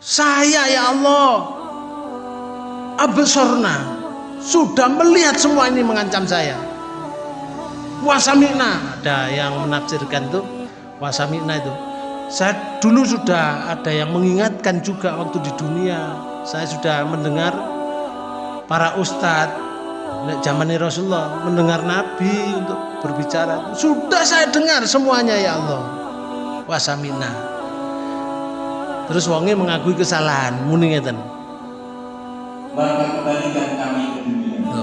Saya ya Allah. Absorna Sudah melihat semua ini mengancam saya. Wasamina Ada yang menafsirkan tuh Wasamina itu. Saya dulu sudah ada yang mengingatkan juga waktu di dunia. Saya sudah mendengar Para ustadz zaman Rasulullah mendengar Nabi untuk berbicara. Sudah saya dengar semuanya ya Allah. Wasamina terus wonge mengakui kesalahan muni ngeten. Maka kembalikan kami ke dunia.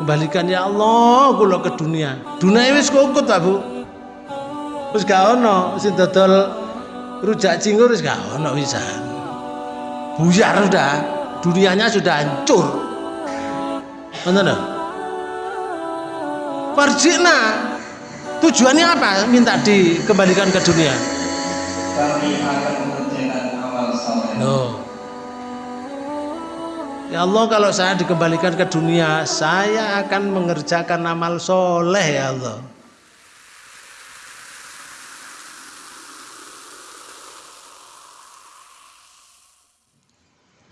Kembalikan ya Allah kula ke dunia. Dunia wis kukut ta Bu. Wis gak ono sing dodol rujak cingur wis gak ono wisan buyar sudah. Dunianya sudah hancur. Mana Farjina tujuannya apa? Minta dikembalikan ke dunia kami akan mengerjakan amal saleh Loh. Ya Allah kalau saya dikembalikan ke dunia saya akan mengerjakan amal soleh ya Allah.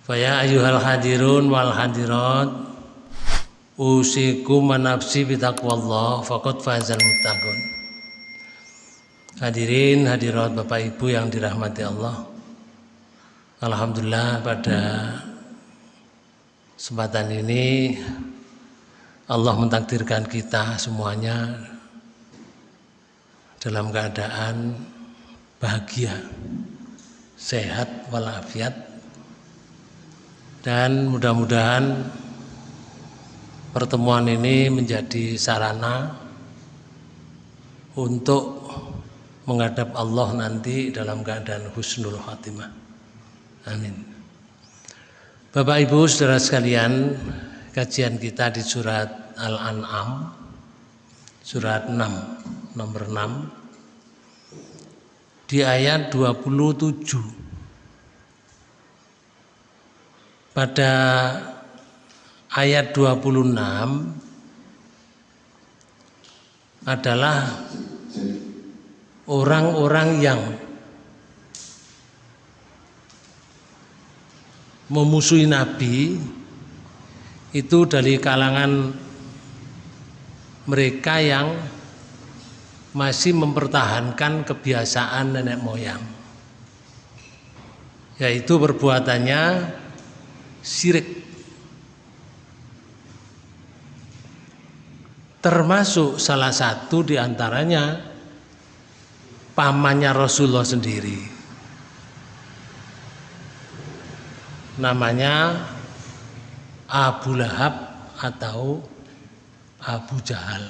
Faya ayuhal hadirun wal hadirat usiku manafsi bitaqwallah faqad fazal muttaqun Hadirin hadirat Bapak Ibu yang dirahmati Allah. Alhamdulillah pada kesempatan ini Allah mentakdirkan kita semuanya dalam keadaan bahagia sehat walafiat. Dan mudah-mudahan pertemuan ini menjadi sarana untuk menghadap Allah nanti dalam keadaan husnul khatimah. Amin. Bapak Ibu Saudara sekalian, kajian kita di surat Al-An'am surat 6 nomor 6 di ayat 27 pada ayat 26 adalah orang-orang yang memusuhi Nabi itu dari kalangan mereka yang masih mempertahankan kebiasaan nenek moyang. Yaitu perbuatannya syirik. Termasuk salah satu di antaranya pamannya Rasulullah sendiri. Namanya Abu Lahab atau Abu Jahal.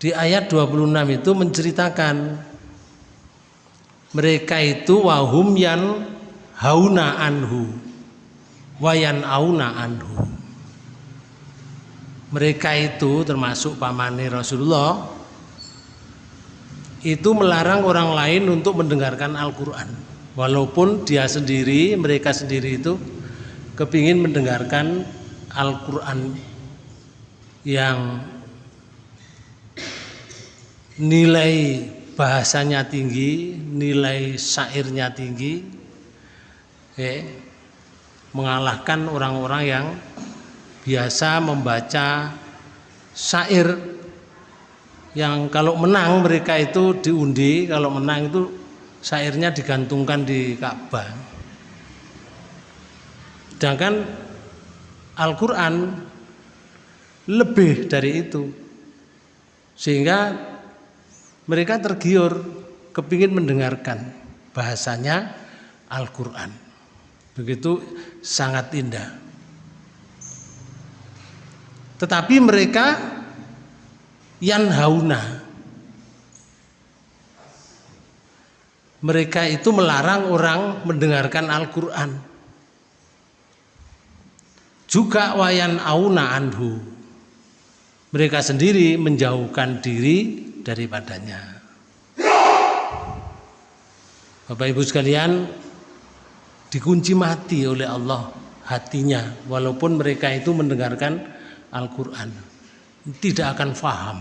Di ayat 26 itu menceritakan mereka itu wahum yan hauna anhu wayan auna anhu mereka itu termasuk pamane Rasulullah itu melarang orang lain untuk mendengarkan Al-Quran. Walaupun dia sendiri mereka sendiri itu kepingin mendengarkan Al-Quran yang nilai bahasanya tinggi nilai syairnya tinggi eh, mengalahkan orang-orang yang biasa membaca syair yang kalau menang mereka itu diundi kalau menang itu syairnya digantungkan di Ka'bah. Sedangkan Al-Quran lebih dari itu. Sehingga mereka tergiur kepingin mendengarkan bahasanya Al-Quran. Begitu sangat indah tetapi mereka yang hauna. Mereka itu melarang orang mendengarkan Al-Quran. Juga wayan auna anhu. Mereka sendiri menjauhkan diri daripadanya. Bapak Ibu sekalian dikunci mati oleh Allah hatinya walaupun mereka itu mendengarkan Al-Quran. Tidak akan faham.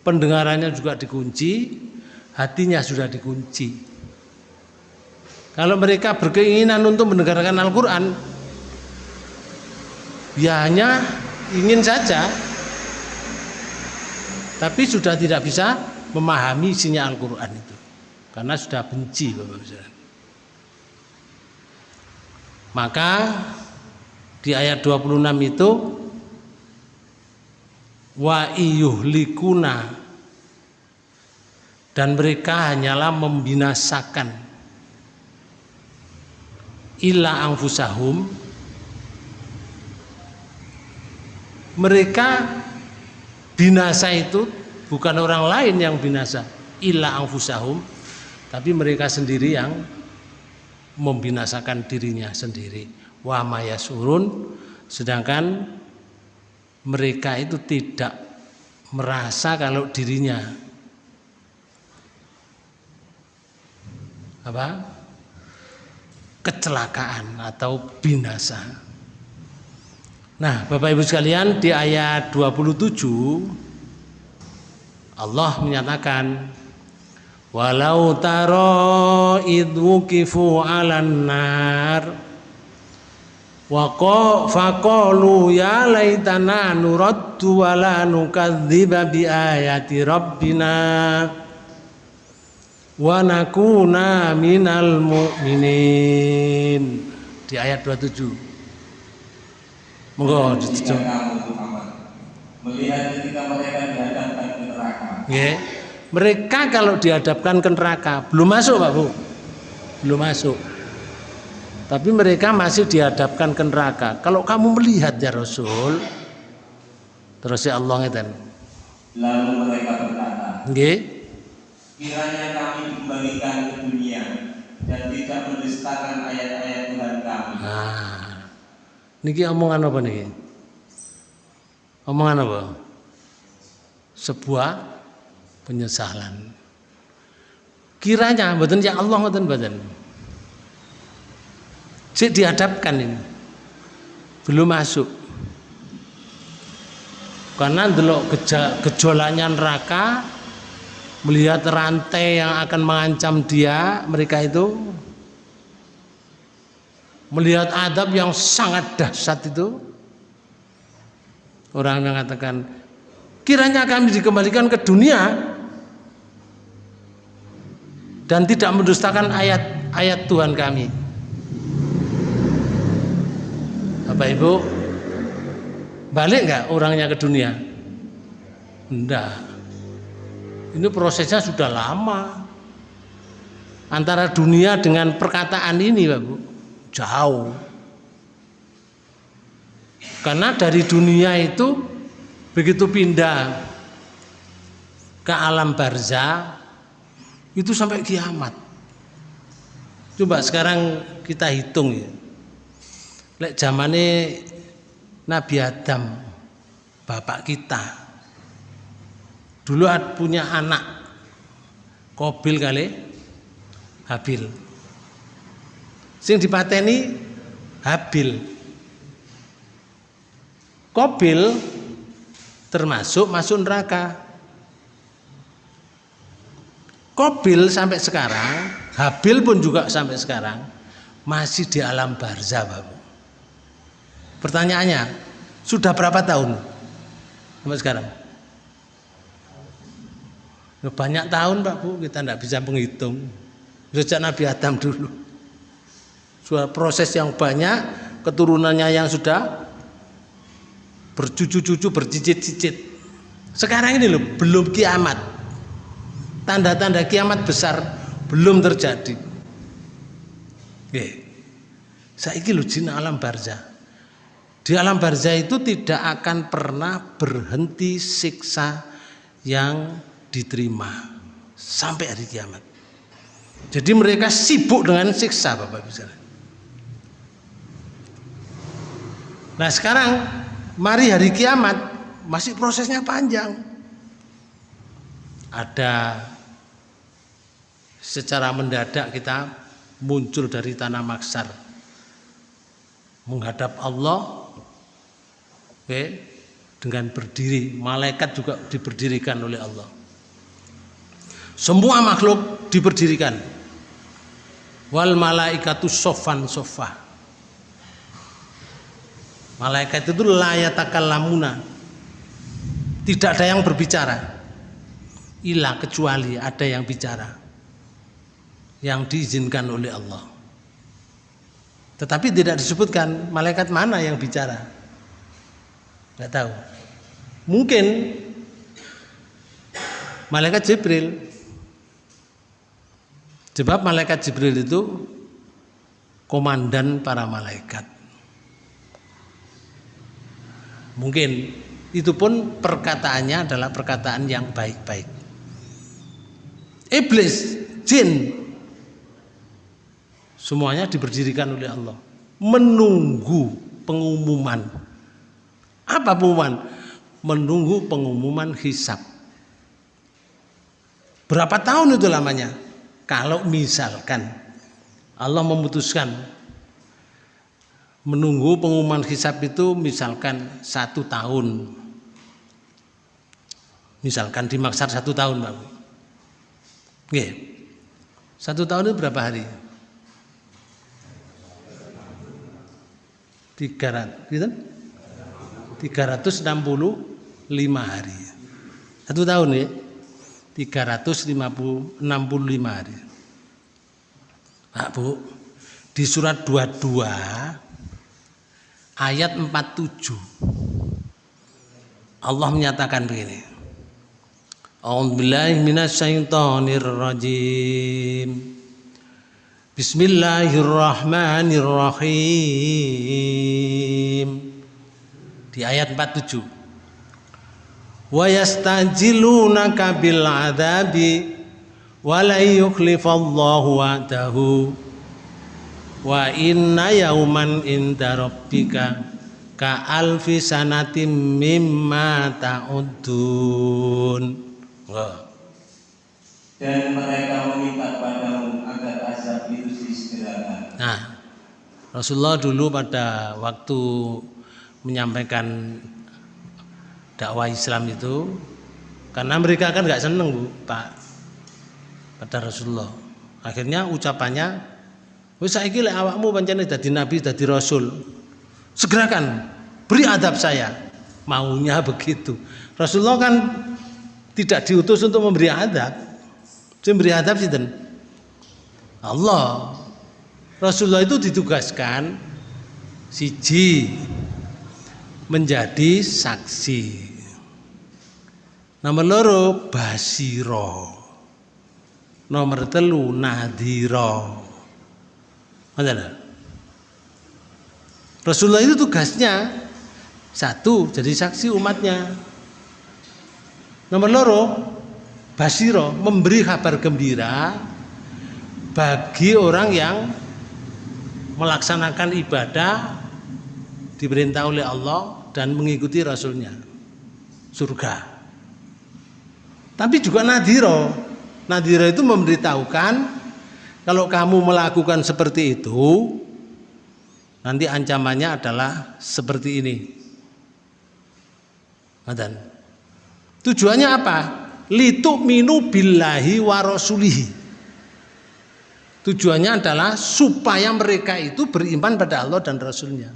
Pendengarannya juga dikunci hatinya sudah dikunci. Kalau mereka berkeinginan untuk mendengarkan Al-Quran, ya hanya ingin saja, tapi sudah tidak bisa memahami isinya Al-Quran itu, karena sudah benci, Bapak Maka di ayat 26 itu wa iyuhlikuna. Dan mereka hanyalah membinasakan. Illa angfusahum mereka binasa itu bukan orang lain yang binasa. Illa angfusahum tapi mereka sendiri yang membinasakan dirinya sendiri. Wa mayasurun sedangkan mereka itu tidak merasa kalau dirinya apa kecelakaan atau binasa. Nah, Bapak Ibu sekalian, di ayat 27 Allah menyatakan walau taro idwukifu 'alan nar wa faqalu ya laitana nuraddu wa la nukadziba bi ayati rabbina wa nakuna minal mu'minin. Di ayat 27 monggo ditutup melihat ketika mereka dihadapkan ke neraka. Yeah. mereka kalau dihadapkan ke neraka belum masuk Pak Bu? Belum masuk tapi mereka masih dihadapkan ke neraka kalau kamu melihat ya Rasul terus ya Allah ngeten lalu mereka berkata nggih kiranya kami dikembalikan ke dunia dan tidak mendustakan ayat-ayat Tuhan kami. Nah, niki omongan apa niki? Omongan apa? Sebuah penyesalan. Kiranya mboten ya Allah mboten mboten. Cik dihadapkan ini. Belum masuk. Karena delok gejolaknya neraka melihat rantai yang akan mengancam dia mereka itu melihat adab yang sangat dahsyat itu orang mengatakan kiranya kami dikembalikan ke dunia dan tidak mendustakan ayat-ayat Tuhan kami Bapak Ibu balik nggak orangnya ke dunia enggak ini prosesnya sudah lama. Antara dunia dengan perkataan ini, Pak Bu, jauh. Karena dari dunia itu begitu pindah ke alam barza itu sampai kiamat. Coba sekarang kita hitung ya. Lek zamane Nabi Adam bapak kita. Dulu punya anak Kobil kali Habil. Sing dipateni Habil. Kobil termasuk masuk neraka. Kobil sampai sekarang Habil pun juga sampai sekarang masih di alam barzah Bapak. Pertanyaannya, sudah berapa tahun sampai sekarang? Banyak tahun Pak Bu kita tidak bisa menghitung. Sejak Nabi Adam dulu. Sudah proses yang banyak, keturunannya yang sudah bercucu-cucu, bercicit-cicit. Sekarang ini loh, belum kiamat. Tanda-tanda kiamat besar belum terjadi. Saya ini loh jin alam barzah. Di alam barzah itu tidak akan pernah berhenti siksa yang diterima sampai hari kiamat. Jadi mereka sibuk dengan siksa Bapak Ibu Nah sekarang mari hari kiamat masih prosesnya panjang. Ada secara mendadak kita muncul dari tanah maksar menghadap Allah oke, dengan berdiri malaikat juga diberdirikan oleh Allah Semua makhluk diberdirikan. Wal malaikatu sofan sofa. Malaikat itu layatakal lamuna. Tidak ada yang berbicara. Ilah kecuali ada yang bicara. Yang diizinkan oleh Allah. Tetapi tidak disebutkan malaikat mana yang bicara. Tidak tahu. Mungkin malaikat Jibril. Sebab malaikat Jibril itu komandan para malaikat. Mungkin itu pun perkataannya adalah perkataan yang baik-baik. Iblis, jin, semuanya diberdirikan oleh Allah menunggu pengumuman apa pengumuman menunggu pengumuman hisap berapa tahun itu lamanya kalau misalkan Allah memutuskan menunggu pengumuman hisap itu misalkan satu tahun misalkan dimaksar satu tahun Bang Oke. Satu tahun itu berapa hari? 300 gitu? 365 hari. Satu tahun ya. 365 hari. Pak Bu, di surat 22 ayat 47 Allah menyatakan begini. A'udzubillahi minasyaitonirrajim. Bismillahirrahmanirrahim. Di ayat 47. Wa yastajilunaka bil adabi wa la yukhlifallahu wa'dahu wa inna yauman inda rabbika ka alfi sanatim mimma ta'udun. Dan mereka meminta padamu agar azab itu disegerakan. Nah, Rasulullah dulu pada waktu menyampaikan dakwah Islam itu, karena mereka kan nggak seneng bu, Pak, pada Rasulullah. Akhirnya ucapannya, wis saiki lek awakmu pancene dadi nabi, dadi rasul. Segerakan, beri adab saya. Maunya begitu. Rasulullah kan tidak diutus untuk memberi adab. Sing beri adab sinten? Allah. Rasulullah itu ditugaskan siji menjadi saksi. Nomor loro basiro. Nomor telu nadhiro. Mana? Rasulullah itu tugasnya satu jadi saksi umatnya. Nomor loro basiro memberi kabar gembira bagi orang yang melaksanakan ibadah diperintah oleh Allah dan mengikuti Rasulnya. Surga. Tapi juga nadiro. Nadiro itu memberitahukan kalau kamu melakukan seperti itu nanti ancamannya adalah seperti ini. Dan tujuannya apa? Litu minu billahi wa rasulihi. Tujuannya adalah supaya mereka itu beriman pada Allah dan Rasulnya.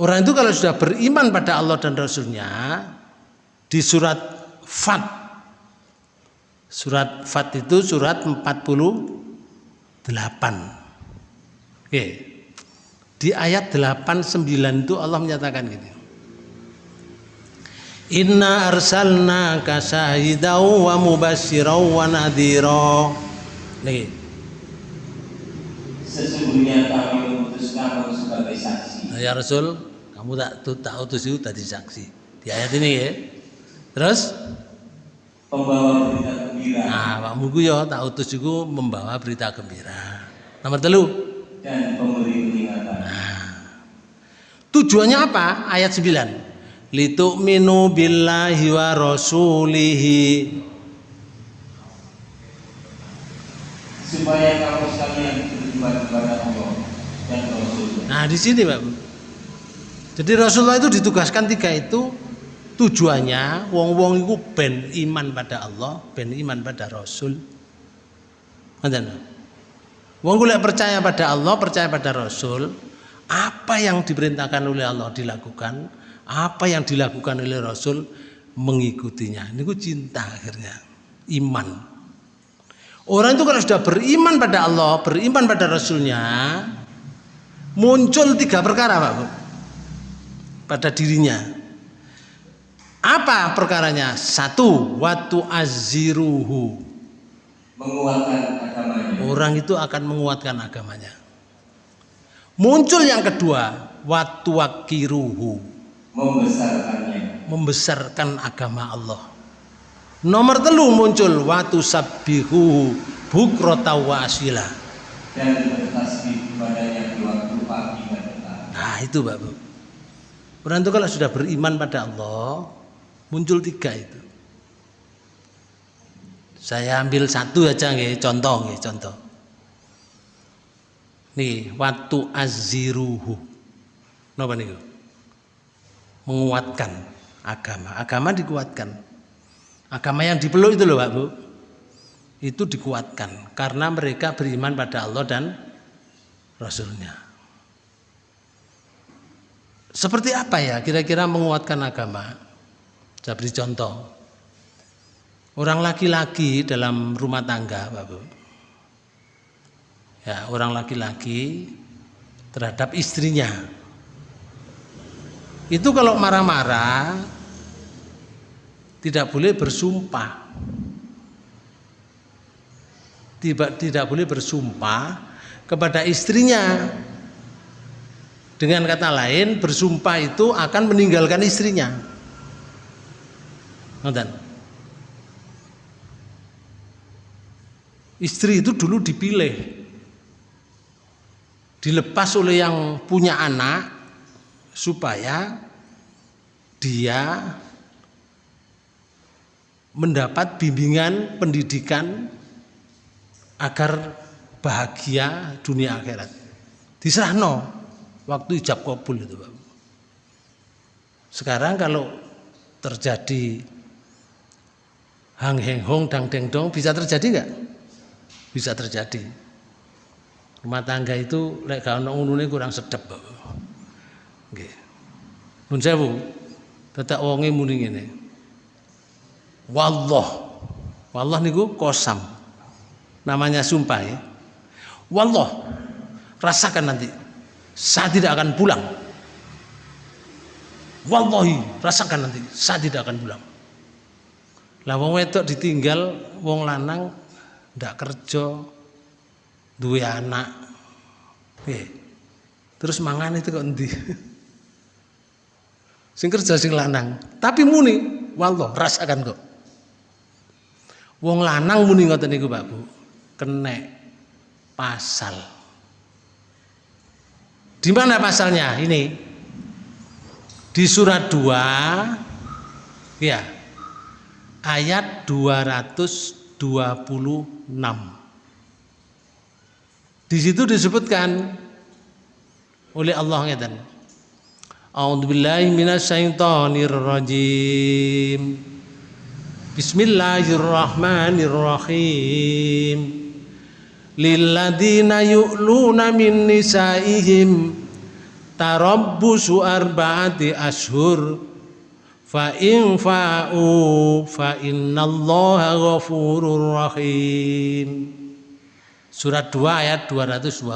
Orang itu kalau sudah beriman pada Allah dan Rasulnya di surat Fat Surat Fat itu surat 48 Oke. Di ayat 89 itu Allah menyatakan gini Inna arsalnaka syahidaw wa mubasyiraw wa nadhira. Nih. Sesungguhnya kami mengutus kamu sebagai saksi. Ya Rasul, kamu tak tak utus itu tadi saksi. Di ayat ini ya. Terus pembawa berita gembira. Nah, Pak Mugu ya tak utus itu membawa berita gembira. Nomor telu dan pemberi peringatan. Nah. Tujuannya apa? Ayat 9 litu'minu billahi wa rasulihi supaya kamu sekalian beriman kepada Allah dan Rasul. Nah, di sini, Pak. Jadi Rasulullah itu ditugaskan tiga itu Tujuannya wong-wong iku ben iman pada Allah, ben iman pada Rasul. Wong golek percaya pada Allah, percaya pada Rasul, apa yang diperintahkan oleh Allah dilakukan, apa yang dilakukan oleh Rasul mengikutinya. Ini cinta akhirnya, iman. Orang itu kalau sudah beriman pada Allah, beriman pada Rasulnya, muncul tiga perkara Pak pada dirinya. Apa perkaranya? Satu, waktu aziruhu. Menguatkan agamanya. Orang itu akan menguatkan agamanya. Muncul yang kedua, waktu wakiruhu. Membesarkannya. Membesarkan agama Allah. Nomor telu muncul waktu sabihu bukrota wa asila. Dan bertasbih kepadanya di waktu pagi dan petang. Nah itu Pak Bu. Orang itu kalau sudah beriman pada Allah, muncul tiga itu. Saya ambil satu aja nggih, contoh nggih, contoh. Nih, waktu aziruhu. Napa niku? Menguatkan agama. Agama dikuatkan. Agama yang dipeluk itu loh, Pak Bu. Itu dikuatkan karena mereka beriman pada Allah dan Rasulnya. Seperti apa ya kira-kira menguatkan agama? Saya beri contoh. Orang laki-laki dalam rumah tangga, Pak Bu. Ya, orang laki-laki terhadap istrinya. Itu kalau marah-marah tidak boleh bersumpah. Tidak, tidak boleh bersumpah kepada istrinya. Dengan kata lain, bersumpah itu akan meninggalkan istrinya. Nonton. Istri itu dulu dipilih, dilepas oleh yang punya anak supaya dia mendapat bimbingan pendidikan agar bahagia dunia akhirat. Diserahno waktu ijab kabul itu, Pak. Sekarang kalau terjadi hang heng hong dang deng dong bisa terjadi nggak? Bisa terjadi. Rumah tangga itu lek gak ono unune kurang sedep. Nggih. Nun sewu. Tetek wonge muni ngene. Wallah. Wallah niku kosam. Namanya sumpah ya. Wallah. Rasakan nanti. Saya tidak akan pulang. Wallahi, rasakan nanti. Saya tidak akan pulang. Lah wong wedok ditinggal wong lanang ndak kerja duwe anak. Nggih. Terus mangan itu kok endi? sing kerja sing lanang. Tapi muni, wallah rasakan kok. Wong lanang muni ngoten niku Pak Bu. Kenek pasal. Di mana pasalnya? Ini. Di surat 2 ya. Ayat 226. Di situ disebutkan oleh Allah ngeten. A'udzubillahi minasyaitonir rajim. Bismillahirrahmanirrahim. Lilladzina yu'luna min nisaihim tarabbusu arba'ati ashur fa in fa'u fa innallaha ghafurur rahim. Surat 2 ayat 226.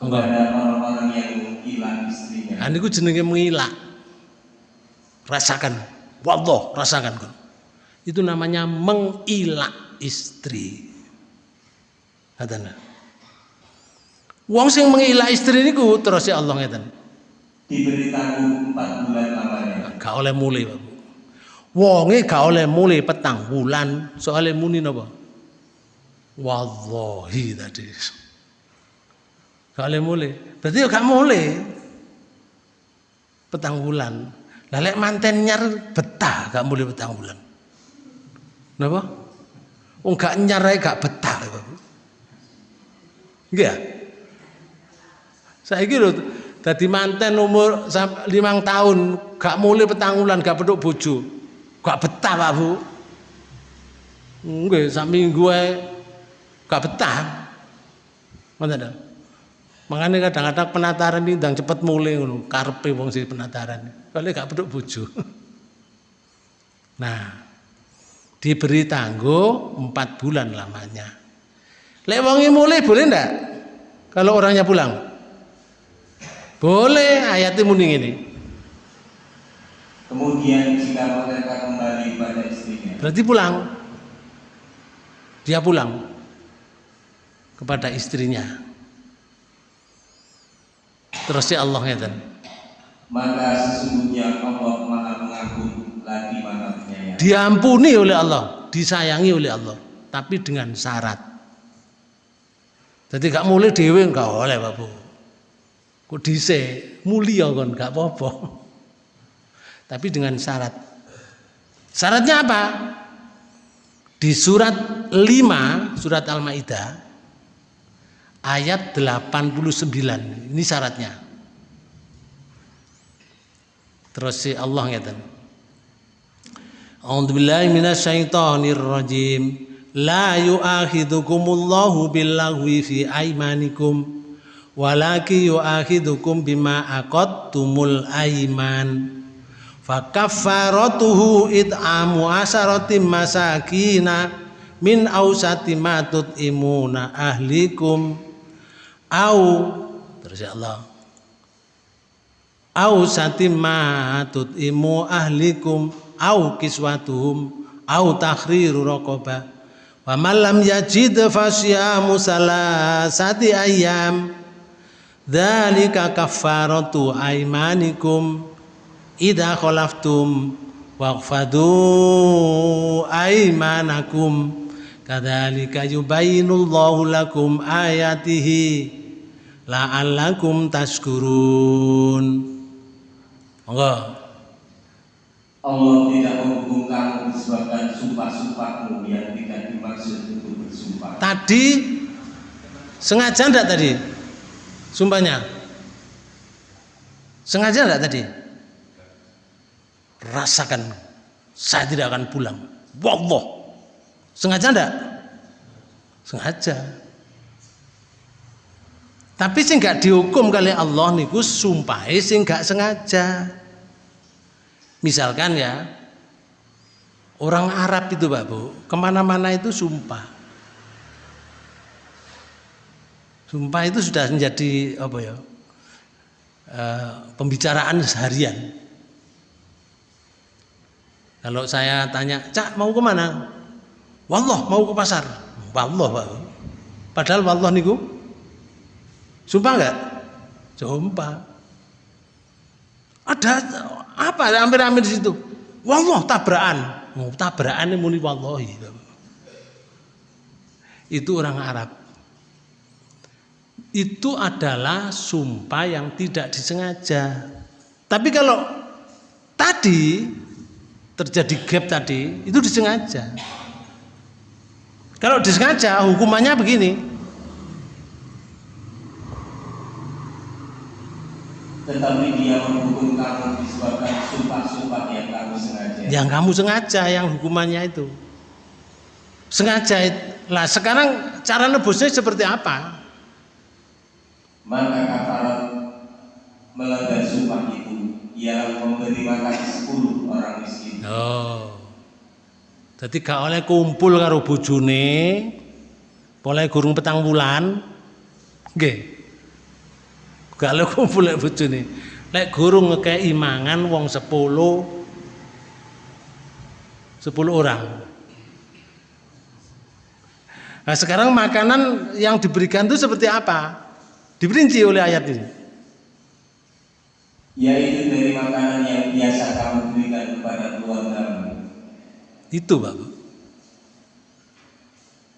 Kepada orang-orang yang menghilang istrinya. Nah, niku jenenge mengilak. Rasakan. Wallah, rasakan. Itu namanya mengilak istri. Katanya. Wong sing mengilak istri niku terus ya Allah ngeten. Diberi tanggung 4 bulan lamanya. Gak oleh mulai, Pak. Wonge gak oleh mulai petang bulan, soalnya muni napa? Wallahi tadi. Gak oleh mulai. Berarti ya gak mulai. Petang bulan. Lah lek manten nyar betah gak mulai petang bulan. Napa? Wong gak nyar gak betah, Pak. Nggih. ya? Saiki lho Dadi manten umur limang tahun, gak mulai petangulan, gak peduk bojo. Gak betah Pak Bu. Nggih, sak minggu ae gak betah. Ngoten to. Makanya kadang-kadang penataran ini ndang cepet mulai ngono, karepe wong sing penataran. Kalau gak peduk bojo. Nah, diberi tangguh empat bulan lamanya. Lek wongi mulai boleh ndak? Kalau orangnya pulang? Boleh, ayatnya muni ini. Kemudian jika mereka kembali pada istrinya, Berarti pulang. Dia pulang kepada istrinya. Terus si Allah ngeten. maka sesungguhnya Allah Maha Pengampun lagi Maha Penyayang. Diampuni oleh Allah, disayangi oleh Allah, tapi dengan syarat. Jadi gak mulai dewe gak oleh. Kok dhisik mulia kon gak apa-apa. Tapi dengan syarat. Syaratnya apa? Di surat 5 surat Al-Maidah ayat 89. Ini syaratnya. Terus si Allah ngeten. A'udzu billahi minasyaitonir rajim. La yu'akhidukumullahu billaghwi fi aymanikum walaki yu'akhidukum bima aqadtumul ayman. Fakaffaratuhu it'amu asaratim masakina min ausati ma tut'imuna ahlikum au terus ya Allah au satimma tutimu ahlikum au kiswatuhum au takhriru raqabah wa man lam yajid fasyamu salasati ayyam. Dzalika kaffaratu aymanikum idza khalaftum waqfadu aymanakum. Kadzalika yubayyinullahu lakum ayatihi la'allakum tashkurun. Monggo. Allah tidak menghukum kamu disebabkan sumpah-sumpahmu yang tidak dimaksud untuk tadi sengaja enggak tadi? Sumpahnya. Sengaja enggak tadi? Rasakan saya tidak akan pulang. Wallah. Sengaja enggak sengaja. Tapi sing gak dihukum kali Allah niku sumpahe sing gak sengaja. Misalkan ya orang Arab itu Pak ke mana-mana itu sumpah. Sumpah itu sudah menjadi apa ya eh, pembicaraan seharian. Kalau saya tanya, Cak mau ke mana? Wallah mau ke pasar. Wallah Pak. Padahal wallah niku Sumpah enggak? Sumpah. Ada apa hampir-hampir di situ? Wallah tabrakan. Oh, tabrakan muni wallahi. Itu orang Arab. Itu adalah sumpah yang tidak disengaja. Tapi kalau tadi terjadi gap tadi, itu disengaja. Kalau disengaja hukumannya begini, Tetapi dia menghukum kamu disebabkan sumpah-sumpah yang kamu sengaja. yang kamu sengaja yang hukumannya itu sengaja lah sekarang cara nebusnya seperti apa Maka kafarat melanggar sumpah itu ialah memberi makan sepuluh orang miskin. oh jadi gak oleh kumpul karo bojone boleh gurung petang bulan nggih. Gak oleh kumpul lek bojone lek gurung ngekei mangan wong 10 10 orang. Nah sekarang makanan yang diberikan itu seperti apa? Diperinci oleh ayat ini. Yaitu dari makanan yang biasa kamu berikan kepada keluargamu. Itu Pak Bu.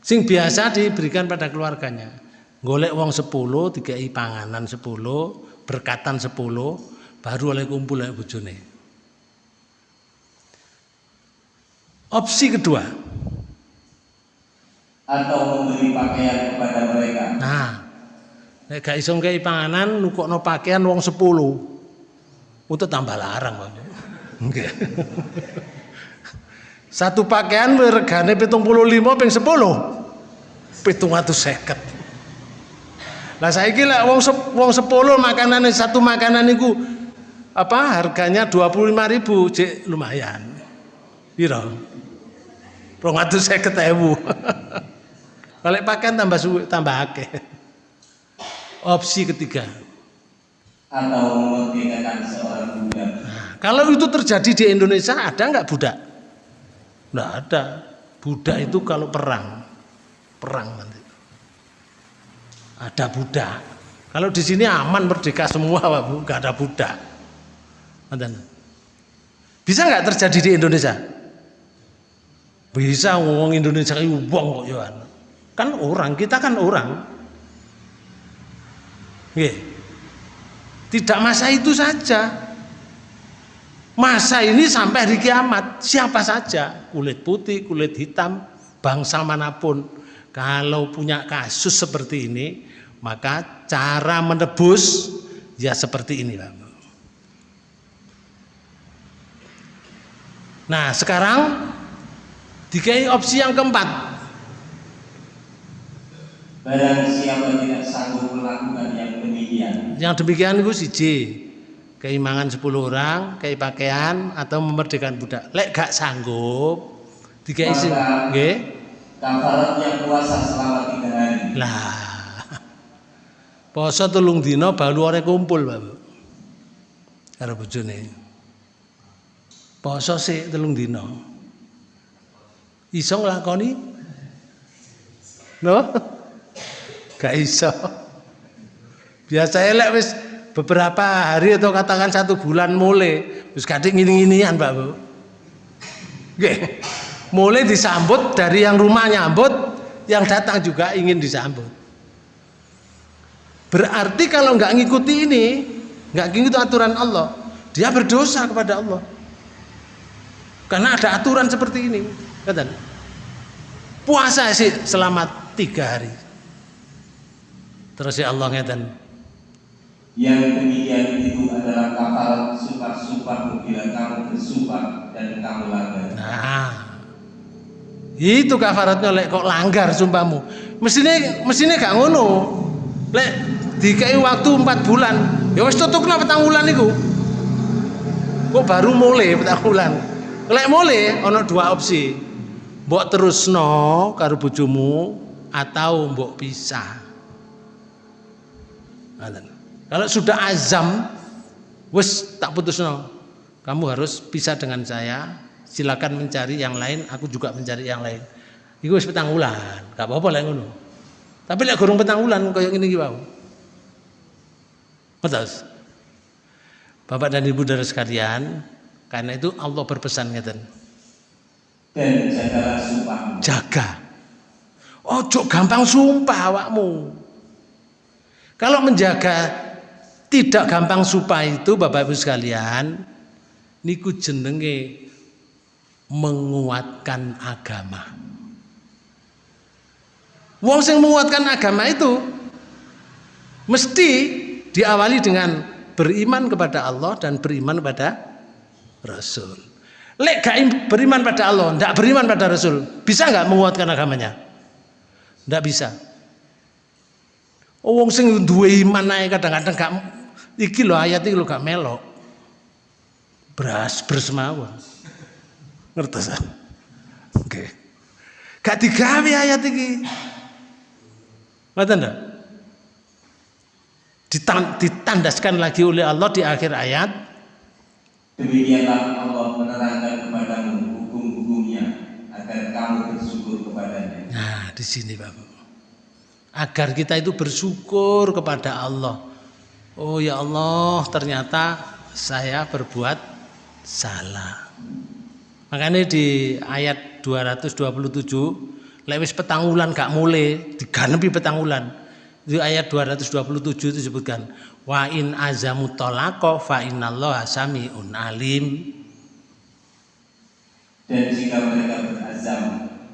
Sing biasa diberikan pada keluarganya. Golek wong 10, dikai panganan 10, berkatan 10, baru oleh kumpul oleh bojone. Opsi kedua. Atau memberi pakaian kepada mereka. Nah, Nek gak iso ngkei panganan nukokno pakaian wong 10. Untuk tambah larang. Nggih. Satu pakaian regane 75 ping 10. 750. Lah saiki lek wong wong 10 makanane satu makanan niku apa harganya 25.000 cek lumayan. Piro? 250.000. Balik pakaian tambah suwe, tambah akeh. Opsi ketiga. atau memerdekakan seorang budak Nah, kalau itu terjadi di Indonesia ada nggak budak? Nggak ada. Budak itu kalau perang, perang nanti. Ada budak. Kalau di sini aman merdeka semua, Pak Bu, nggak ada budak. Bisa nggak terjadi di Indonesia? Bisa ngomong Indonesia itu wong kok Yohan. Kan orang, kita kan orang. Tidak masa itu saja. Masa ini sampai hari kiamat, siapa saja, kulit putih, kulit hitam, bangsa mana pun, kalau punya kasus seperti ini, maka cara menebus ya seperti ini. Nah, sekarang dikai opsi yang keempat. barang siapa tidak sanggup melakukan demikian Yang demikian itu siji, keimangan 10 orang, kei pakaian atau memerdekakan budak. Lek gak sanggup, sing Maka- nggih. kafaratnya puasa selama tiga hari Lah. Poso telung dina balu ore kumpul, Pak. Bu. Karo bojone. Poso sik telung dina. Iso nglakoni? No? Gak iso. Biasa elek wis beberapa hari atau katakan satu bulan mulai wis kadek ngini-nginian, Pak Bu. Mulai disambut dari yang rumah nyambut, yang datang juga ingin disambut. Berarti kalau nggak ngikuti ini, nggak ngikuti aturan Allah, dia berdosa kepada Allah. Karena ada aturan seperti ini, kata. Puasa sih selama tiga hari. Terus ya Allah ngeten. Yang demikian itu adalah kafarat sumpah-sumpah bila kamu bersumpah dan kamu langgar Nah, itu kafaratnya lek kok langgar sumpahmu. Mestinya mestinya gak ngono. Lek dikai waktu empat bulan, ya wis tutupna petang bulan iku. Kok baru mulai petang bulan. Lek mulai ono dua opsi. Mbok terusno karo bojomu atau mbok pisah. Ngoten. Kalau sudah azam wis tak putusno. Kamu harus pisah dengan saya. Silakan mencari yang lain, aku juga mencari yang lain. Iku wis petang wulan, gak apa-apa lek ngono. Tapi lek gorong petang wulan kaya ngene iki wae. Betul. Bapak dan Ibu dari sekalian, karena itu Allah berpesan ngeten. dan jagalah sumpahmu Jaga. Ojo gampang sumpah awakmu. Kalau menjaga tidak gampang sumpah itu Bapak Ibu sekalian, niku jenenge menguatkan agama. Wong sing menguatkan agama itu mesti diawali dengan beriman kepada Allah dan beriman kepada Rasul. Lek gak im- beriman pada Allah, ndak beriman pada Rasul, bisa nggak menguatkan agamanya? Ndak bisa. Oh, wong sing duwe iman kadang-kadang gak iki lho ayat iki lho gak melok. Beras bersemawa. Ngertos? Oke. Gak digawe ayat iki. Ngoten ndak? Ditan- ditandaskan lagi oleh Allah di akhir ayat demikianlah Allah menerangkan kepadamu hukum-hukumnya agar kamu bersyukur kepadanya Nah, di sini Bapak. Agar kita itu bersyukur kepada Allah. Oh ya Allah, ternyata saya berbuat salah. Makanya di ayat 227, lewis petang wulan gak mulai, diganepi petang wulan. Di ayat 227 itu disebutkan, wa in azamu tolako fa innallaha samiun alim. dan jika mereka berazam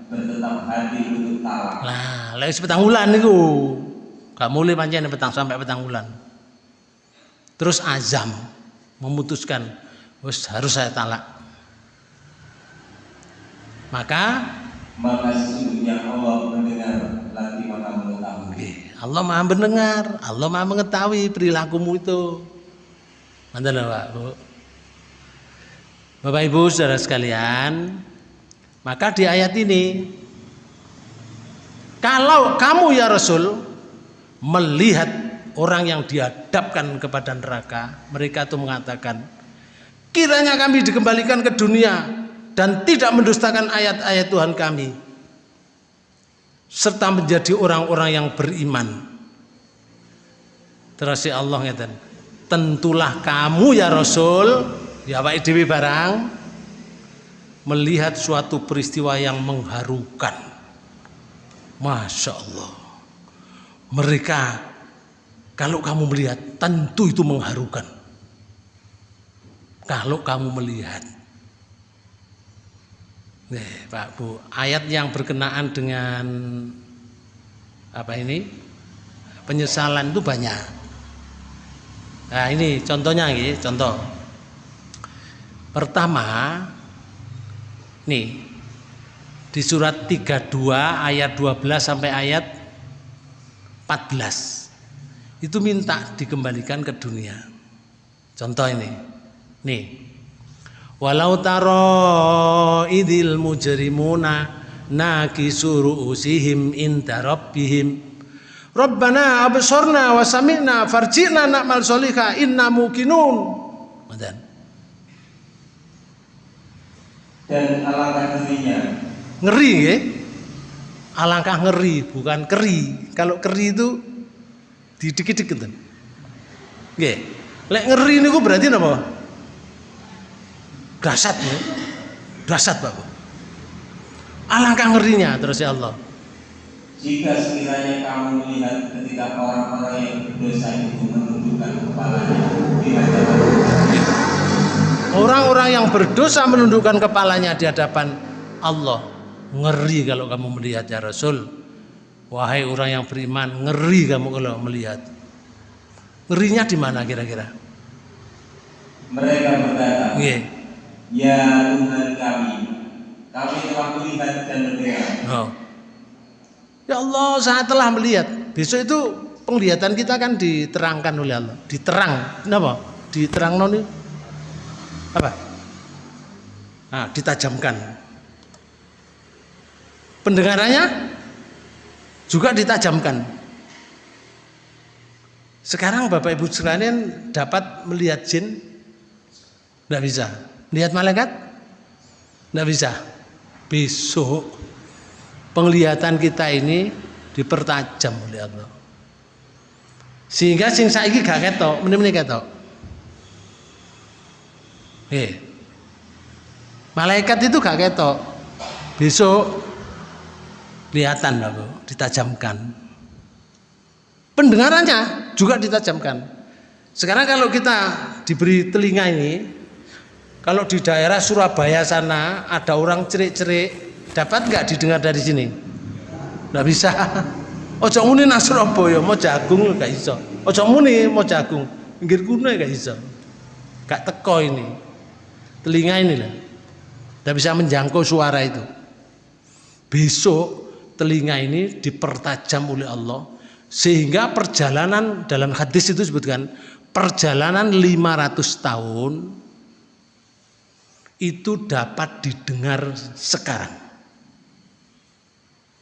bertetap hati untuk talak Lah, lewis petang wulan niku. gak mulai pancen petang sampai petang bulan terus azam memutuskan wes harus saya talak. Maka maka sesungguhnya Allah mendengar lagi maka mengetahui. Allah maha mendengar Allah maha mengetahui perilakumu itu. Mantan Pak Bu Bapak Ibu saudara sekalian maka di ayat ini kalau kamu ya Rasul melihat orang yang dihadapkan kepada neraka, mereka itu mengatakan, kiranya kami dikembalikan ke dunia dan tidak mendustakan ayat-ayat Tuhan kami serta menjadi orang-orang yang beriman. Terus ya Allah ngeten, tentulah kamu ya Rasul, ya Pak Dewi barang melihat suatu peristiwa yang mengharukan Masya Allah. Mereka kalau kamu melihat tentu itu mengharukan. Kalau kamu melihat. Nih, Pak Bu, ayat yang berkenaan dengan apa ini? Penyesalan itu banyak. Nah, ini contohnya ini, contoh. Pertama, nih di surat 32 ayat 12 sampai ayat 14 itu minta dikembalikan ke dunia. Contoh ini. Nih. Walau taro idil mujrimuna nakisuru usihim inda rabbihim. Rabbana absorna wa sami'na farji'na na'mal solihah inna mukinun. Dan alangkah dirinya. Ngeri ya? Alangkah ngeri bukan keri. Kalau keri itu didikit-dikit kan nggih. Lek ngeri niku berarti apa dasat ya dasat Pak alangkah ngerinya terus ya Allah. Jika sekiranya kamu melihat ketika orang-orang yang berdosa itu menundukkan kepalanya di hadapan orang-orang yang berdosa menundukkan kepalanya di hadapan Allah. Ngeri kalau kamu melihat ya Rasul wahai orang yang beriman ngeri kamu kalau melihat. Ngerinya di mana kira-kira? Mereka berkata yeah. ya Tuhan kami kami telah melihat dan mendengar oh. ya Allah saya telah melihat. Besok itu penglihatan kita kan diterangkan oleh Allah. Diterang. Kenapa? Diterang noni apa? Nah, ditajamkan. Pendengarannya juga ditajamkan. Sekarang Bapak Ibu sekalian dapat melihat jin? Tidak bisa. Lihat malaikat? Tidak bisa. Besok penglihatan kita ini dipertajam oleh Allah. Sehingga sing saiki gak ketok, meneh-meneh ketok. Eh. Malaikat itu gak ketok. Besok kelihatan lalu ditajamkan. Pendengarannya juga ditajamkan. Sekarang kalau kita diberi telinga ini kalau di daerah Surabaya sana ada orang cerik-cerik dapat nggak didengar dari sini? Nggak bisa. Ojo muni nang Surabaya mau jagung gak iso. Ojo muni mau jagung pinggir kuno gak iso. Gak teko ini. Telinga ini lah tidak bisa menjangkau suara itu. Besok telinga ini dipertajam oleh Allah sehingga perjalanan dalam hadis itu disebutkan perjalanan 500 tahun itu dapat didengar sekarang.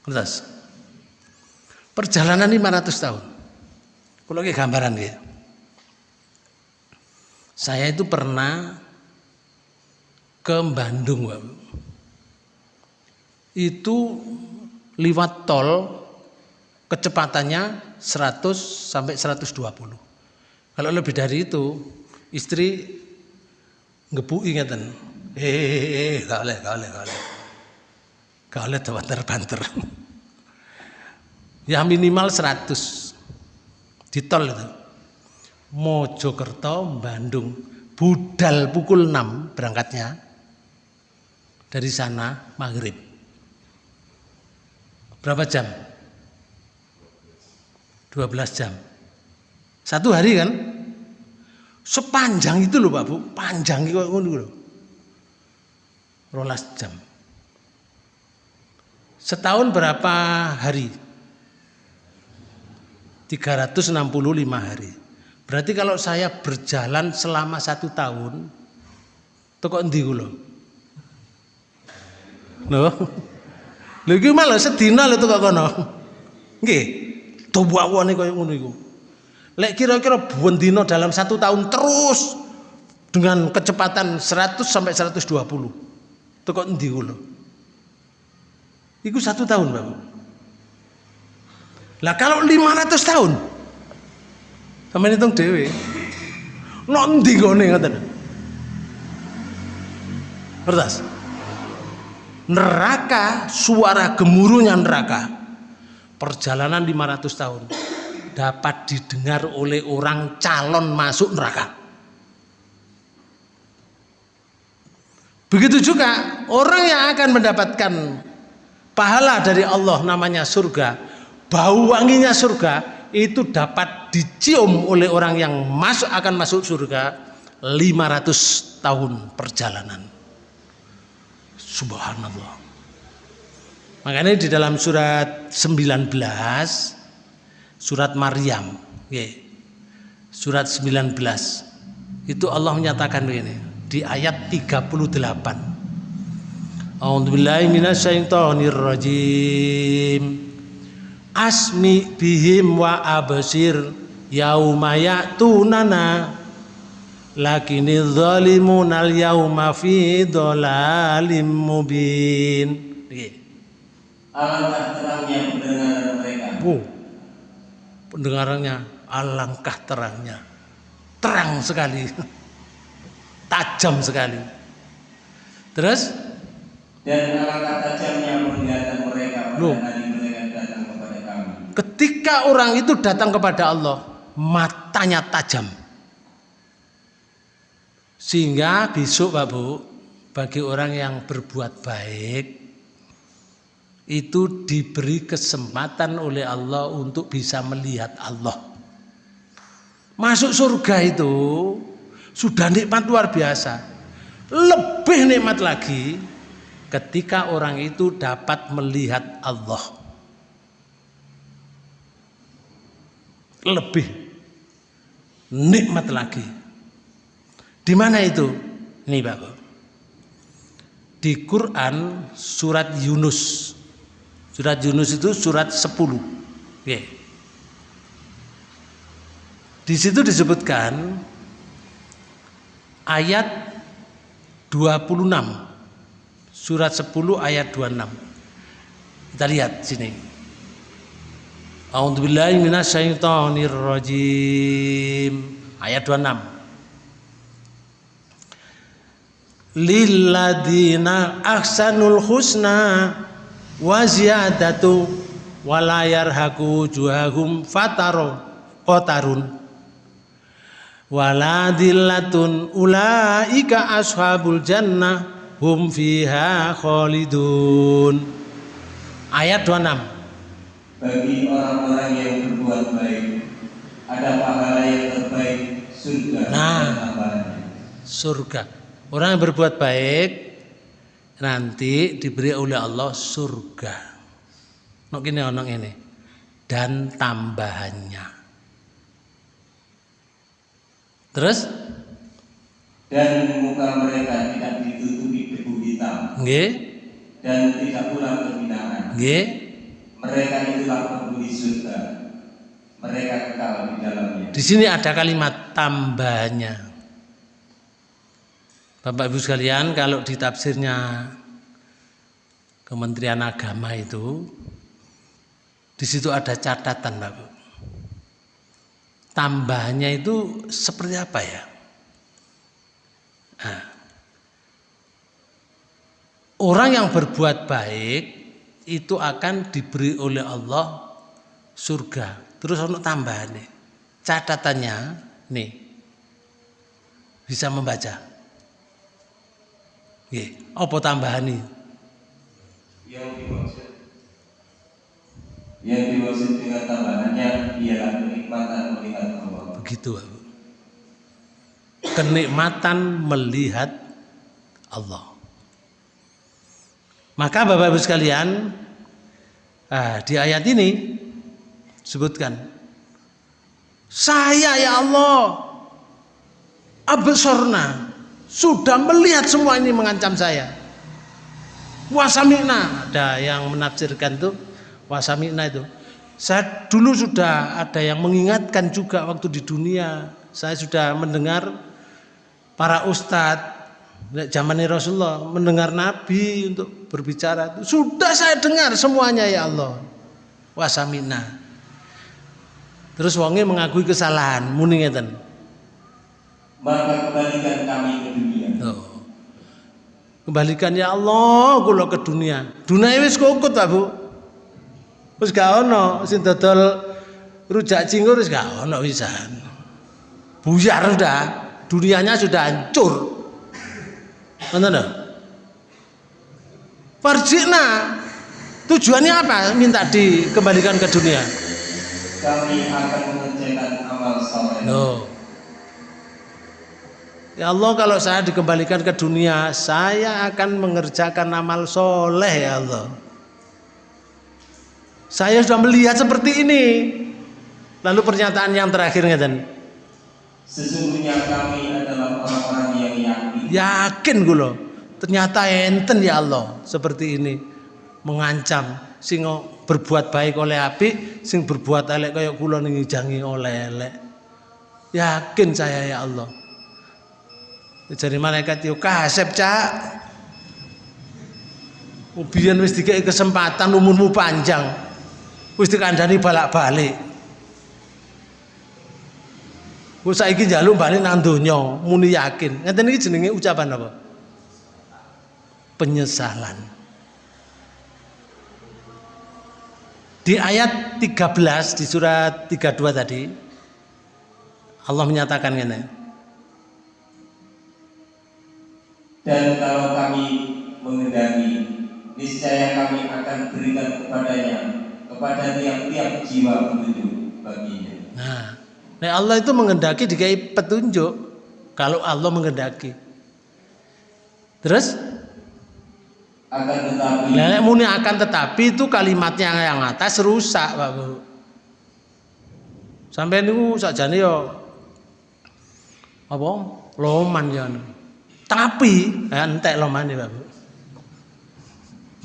Terus perjalanan 500 tahun. Kalau kayak gambaran ya. Saya itu pernah ke Bandung. Itu liwat tol kecepatannya 100 sampai 120. Kalau lebih dari itu, istri ngebuki ngeten. Eh, gak boleh, gak boleh, gak boleh. Gak boleh banter-banter. Ya minimal 100 di tol itu. Mojokerto, Bandung, budal pukul 6 berangkatnya. Dari sana maghrib Berapa jam? 12 12 jam. Satu hari kan? Sepanjang itu loh Pak Bu, panjang itu loh. Rolas jam. Setahun berapa hari? 365 hari. Berarti kalau saya berjalan selama satu tahun, toko endi kula? Loh. Lho iki malah sedina lho toko kono. Nggih. Tuwakwane kaya ngono iku. Lek kira-kira bendina dalam satu tahun terus dengan kecepatan 100 sampai 120. Toko endi kula? Iku satu tahun, Bapak. Lah kalau 500 tahun, Sampai hitung. Nok endi gone ngoten. Kertas. Neraka, suara gemuruhnya neraka. Perjalanan 500 tahun dapat didengar oleh orang calon masuk neraka. Begitu juga orang yang akan mendapatkan pahala dari Allah namanya surga, bau wanginya surga itu dapat dicium oleh orang yang masuk akan masuk surga 500 tahun perjalanan. Subhanallah. Makanya di dalam surat 19 surat Maryam, surat 19 itu Allah menyatakan begini di ayat 38. A'udzubillahi asmi bihim wa absir yauma ya'tunana lakini zalimun al yauma fi dhalalim mubin. Alangkah terangnya pendengaran mereka. Oh, pendengarannya alangkah terangnya. Terang sekali. Tajam sekali. Terus? Dan alangkah tajamnya penglihatan mereka pada Loh. hari Ketika orang itu datang kepada Allah, matanya tajam. Sehingga besok Pak Bu, bagi orang yang berbuat baik itu diberi kesempatan oleh Allah untuk bisa melihat Allah. Masuk surga itu sudah nikmat luar biasa. Lebih nikmat lagi ketika orang itu dapat melihat Allah. lebih nikmat lagi. Di mana itu? Ini Bapak. Di Quran surat Yunus. Surat Yunus itu surat 10. Oke. Di situ disebutkan ayat 26. Surat 10 ayat 26. Kita lihat sini. A'udzubillahi minasyaitonirrajim. Ayat 26. Lilladina ahsanul husna wa ziyadatu wa la yarhaqu juhahum fataro qatarun wala dillatun ulaika ashabul jannah hum fiha khalidun. Ayat 26 bagi orang-orang yang berbuat baik ada pahala yang terbaik surga. Nah surga orang yang berbuat baik nanti diberi oleh Allah surga. Nok gini onong ini. Dan tambahannya. Terus? Dan muka mereka tidak ditutupi debu hitam. Nggih. Dan tidak pula kehinaan nggih. Mereka itulah penghuni surga. Mereka kekal di dalamnya. Di sini ada kalimat tambahnya. Bapak Ibu sekalian, kalau di tafsirnya Kementerian Agama itu di situ ada catatan, Bapak. Tambahnya itu seperti apa ya? Nah, orang yang berbuat baik itu akan diberi oleh Allah surga. Terus untuk tambahan nih. Catatannya nih. Bisa membaca. Nggih, apa tambahan nih? Yang dimaksud Yang dimaksud dengan tambahannya ialah kenikmatan melihat Allah. Begitu, Bapak. Kenikmatan melihat Allah. Maka Bapak Ibu sekalian, ah, di ayat ini sebutkan saya ya Allah absorna sudah melihat semua ini mengancam saya. Wasamina ada yang menafsirkan tuh wasamina itu. Saya dulu sudah ada yang mengingatkan juga waktu di dunia. Saya sudah mendengar para ustadz zaman Rasulullah mendengar Nabi untuk berbicara sudah saya dengar semuanya ya Allah. Wasamina terus wonge mengakui kesalahan muni ngeten Maka kembalikan kami ke dunia. oh. kembalikan ya Allah kula ke dunia dunia wis kokot Pak Bu wis gak ono sing dodol rujak cingur wis gak ono wisan buyar sudah dunianya sudah hancur Mana lho? Farjina tujuannya apa? Minta dikembalikan ke dunia. Kami akan mengerjakan amal soleh. Loh. Ya Allah kalau saya dikembalikan ke dunia Saya akan mengerjakan amal soleh ya Allah. Saya sudah melihat seperti ini. Lalu pernyataan yang terakhir ngeten. Sesungguhnya kami adalah orang-orang yang yakin. Yakin gue loh Ternyata enten ya Allah Seperti ini. Mengancam Sing berbuat baik oleh api Sing berbuat elek kayak kula jangi oleh elek. Yakin saya ya Allah jadi malaikat yo kasep cak. Ubian wis dikai kesempatan umurmu panjang wis dikandani balak-balik. Wis saiki njaluk balik nang donya muni yakin. Ngeten iki jenenge ucapan apa? Penyesalan. Di ayat 13 di surat 32 tadi Allah menyatakan ngene Dan kalau kami mengendaki, niscaya kami akan berikan kepadanya, kepada tiap-tiap jiwa petunjuk baginya. Nah, nah Allah itu mengendaki dikai petunjuk kalau Allah mengendaki. Terus akan tetapi Nenek muni akan tetapi itu kalimatnya yang atas rusak, Pak Bu. Sampai niku sakjane yo apa? Loman ya. Tapi ya, entek loman ya, Pak Bu.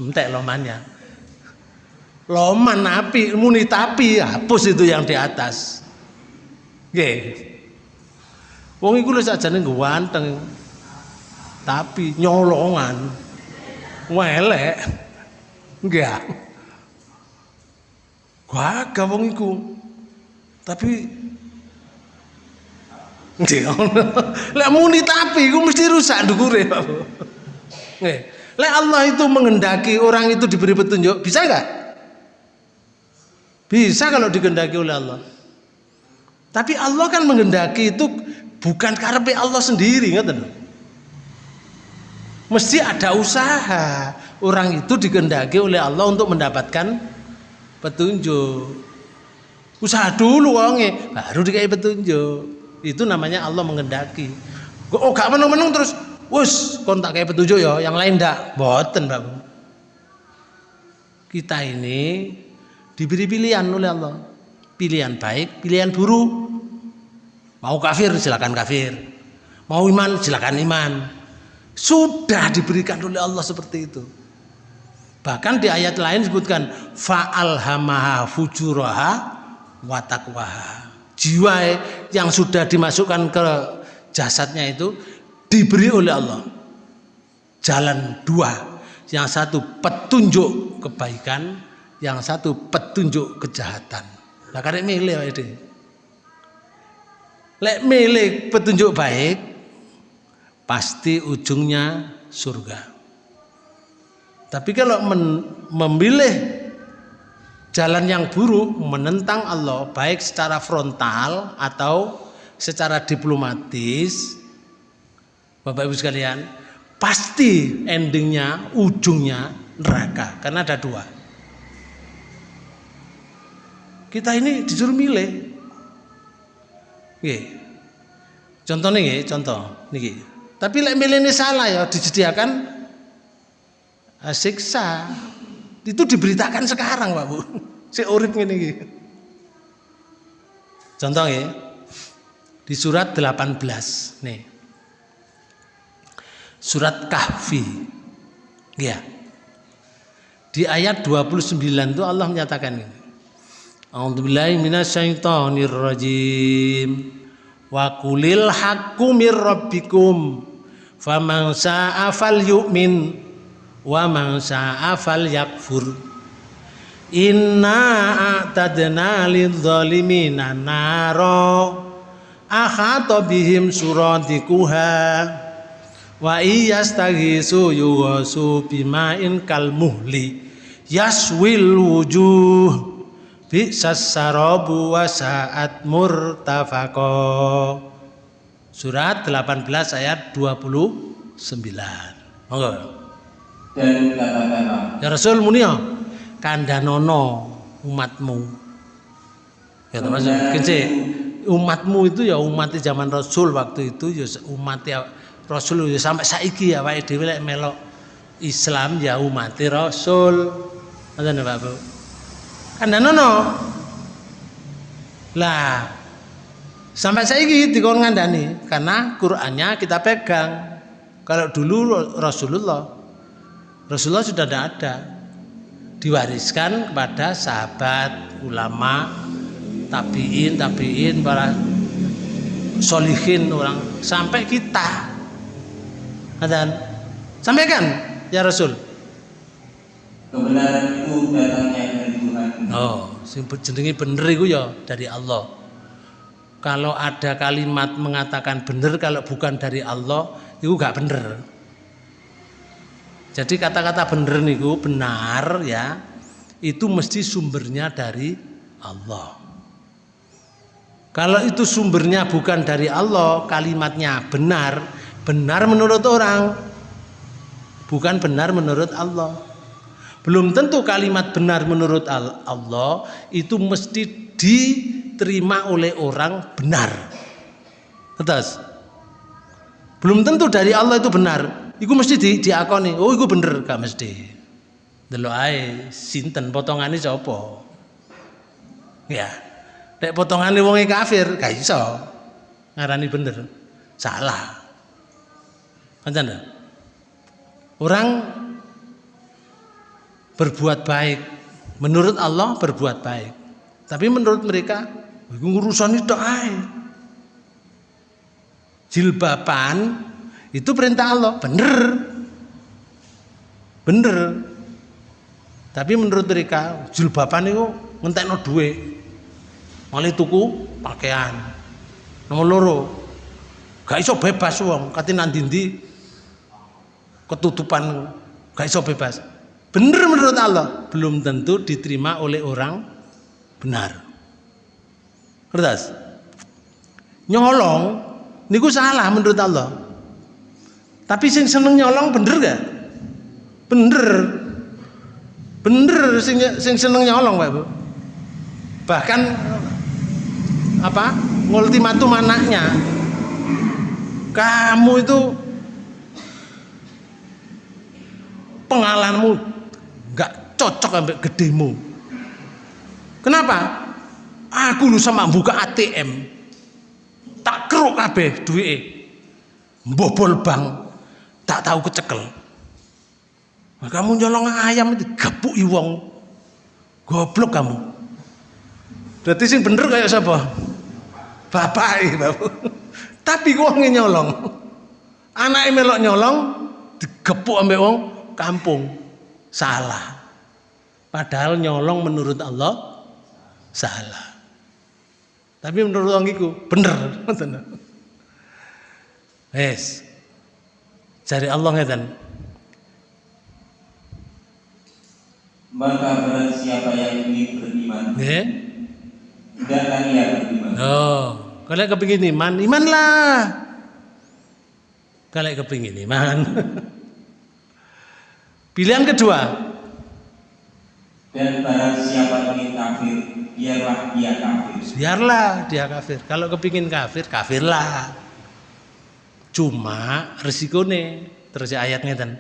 Entek lomannya. Loman api, muni tapi hapus itu yang di atas. Nggih. Wong iku lho sakjane ganteng. Tapi nyolongan. Welek. Enggak. Gagah wong iku. Tapi Lek muni tapi iku mesti rusak ndukure. Nggih. Lek Allah itu mengendaki orang itu diberi petunjuk, bisa enggak? Bisa kalau dikehendaki oleh Allah. Tapi Allah kan mengendaki itu bukan karena Allah sendiri, ngoten Mesti ada usaha. Orang itu dikehendaki oleh Allah untuk mendapatkan petunjuk. Usaha dulu wonge, baru dikai petunjuk itu namanya Allah mengendaki. Oh gak menung-menung terus. Wus kontak kayak petunjuk ya yang lain ndak. Boten Pak kita ini diberi pilihan oleh Allah. Pilihan baik pilihan buruk. Mau kafir silakan kafir. Mau iman silakan iman. Sudah diberikan oleh Allah seperti itu. Bahkan di ayat lain disebutkan fa'alhamaha fujuraha watakwaha jiwa yang sudah dimasukkan ke jasadnya itu diberi oleh Allah. Jalan dua. Yang satu petunjuk kebaikan yang satu petunjuk kejahatan. Lah karek milih ini lek milih petunjuk baik pasti ujungnya surga. Tapi kalau memilih jalan yang buruk menentang Allah baik secara frontal atau secara diplomatis Bapak Ibu sekalian pasti endingnya ujungnya neraka karena ada dua Kita ini disuruh milih. Nggih. Contohnya nggih, contoh niki. Tapi lek milih ini salah ya disediakan siksa. Itu diberitakan sekarang, Pak Bu. Si urip ngene iki. Contoh ya. Di surat 18 nih. Surat Kahfi. Ya. Di ayat 29 itu Allah menyatakan ini. A'udzubillahi minasyaitonir rajim. Wa qulil haqqu mir rabbikum. Faman sa'a falyu'min wa man sa'a falyakfur. Inna a'tadna lidzalimina naro akhata bihim suradikuha wa iyastaghisu yuwasu bima'in kal muhli yaswil wujuh bi'sas sarabu wa sa'at murtafaqo Surat 18 ayat 29. Monggo. Dan katakanlah, Ya Rasul munia kandhanono umatmu. Ya to Mas. Kece umatmu itu ya umat zaman Rasul waktu itu ya umat ya Rasul ya sampai saiki ya awake dhewe lek melok Islam ya umat Rasul. Ngoten Pak Bu. Kandhanono. Lah sampai saiki dikon ngandani karena Qur'annya kita pegang. Kalau dulu Rasulullah Rasulullah sudah tidak ada diwariskan kepada sahabat, ulama, tabiin, tabiin, para solihin orang sampai kita. Dan sampaikan ya Rasul. kebenaran itu datangnya dari Tuhan. Oh, sing jenenge bener iku ya dari Allah. Kalau ada kalimat mengatakan bener kalau bukan dari Allah, itu gak bener. Jadi kata-kata bener niku benar ya, itu mesti sumbernya dari Allah. Kalau itu sumbernya bukan dari Allah, kalimatnya benar, benar menurut orang, bukan benar menurut Allah. Belum tentu kalimat benar menurut Al- Allah itu mesti diterima oleh orang benar. Terus, belum tentu dari Allah itu benar. Iku mesti di, diakoni. Oh, iku bener gak mesti. Delok ae sinten potongane sapa? Ya. Nek potongane wonge kafir, gak iso. Ngarani bener. Salah. Lho. Orang berbuat baik menurut Allah berbuat baik. Tapi menurut mereka iku urusan itu ae. Jilbaban itu perintah Allah, bener. Bener. Tapi menurut mereka jilbaban itu ngentekno duit. Malah tuku pakaian. Nomor loro. Gak iso bebas wong, kate nang ndi ketutupan gak iso bebas. Bener menurut Allah, belum tentu diterima oleh orang benar. Kertas. Nyolong niku salah menurut Allah. Tapi sing seneng nyolong bener gak? Bener. Bener sing sing seneng nyolong, Pak Bu. Bahkan apa? Ngultimatum anaknya. Kamu itu pengalamanmu nggak cocok sampai gedemu. Kenapa? Aku lu sama buka ATM tak keruk kabeh duwike. Mbobol bank tak tahu kecekel. Kamu nyolong ayam itu gabuk wong. Goblok kamu. Berarti sing bener kayak siapa? Bapak bapak. Tapi wong nyolong. Anaknya melok nyolong digepuk ambek wong kampung. Salah. Padahal nyolong menurut Allah salah. Tapi menurut orang itu bener. Wes. Cari Allah ngeten. Maka barang siapa yang ingin beriman, Nggih. hendaklah ia beriman. Oh, kalau kepingin iman, iman lah. Kalau kepingin iman. Pilihan kedua, Dan barang siapa ingin kafir, biarlah dia kafir. Biarlah dia kafir. Kalau kepingin kafir, kafirlah. Cuma resikone terus ayatnya dan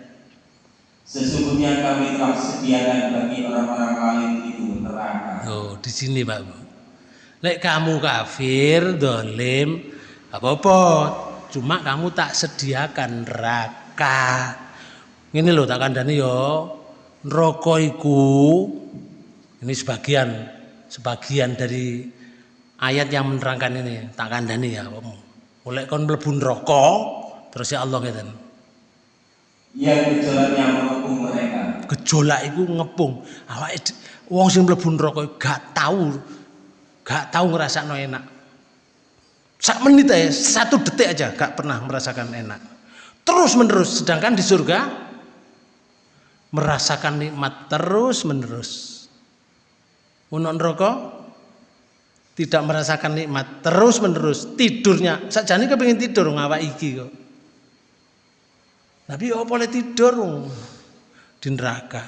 Sesungguhnya kami telah sediakan bagi orang-orang lain itu neraka. Oh, di sini Pak Bu. Lek kamu kafir, dolim, apa-apa. Cuma kamu tak sediakan neraka. Ini loh tak kandani yo. Neraka iku ini sebagian sebagian dari ayat yang menerangkan ini tak kandani ya kamu. Oleh kon mlebu neraka terus ya Allah ngeten. Yang gejolaknya mengepung mereka. Gejolak iku ngepung. Awake d- wong sing mlebu neraka gak tahu gak tahu ngrasakno enak. Sak menit aja, satu detik aja gak pernah merasakan enak. Terus menerus, sedangkan di surga merasakan nikmat terus menerus. Untuk neraka tidak merasakan nikmat terus menerus tidurnya sakjane kepengin tidur ngawak iki kok. Tapi apa boleh tidur di neraka.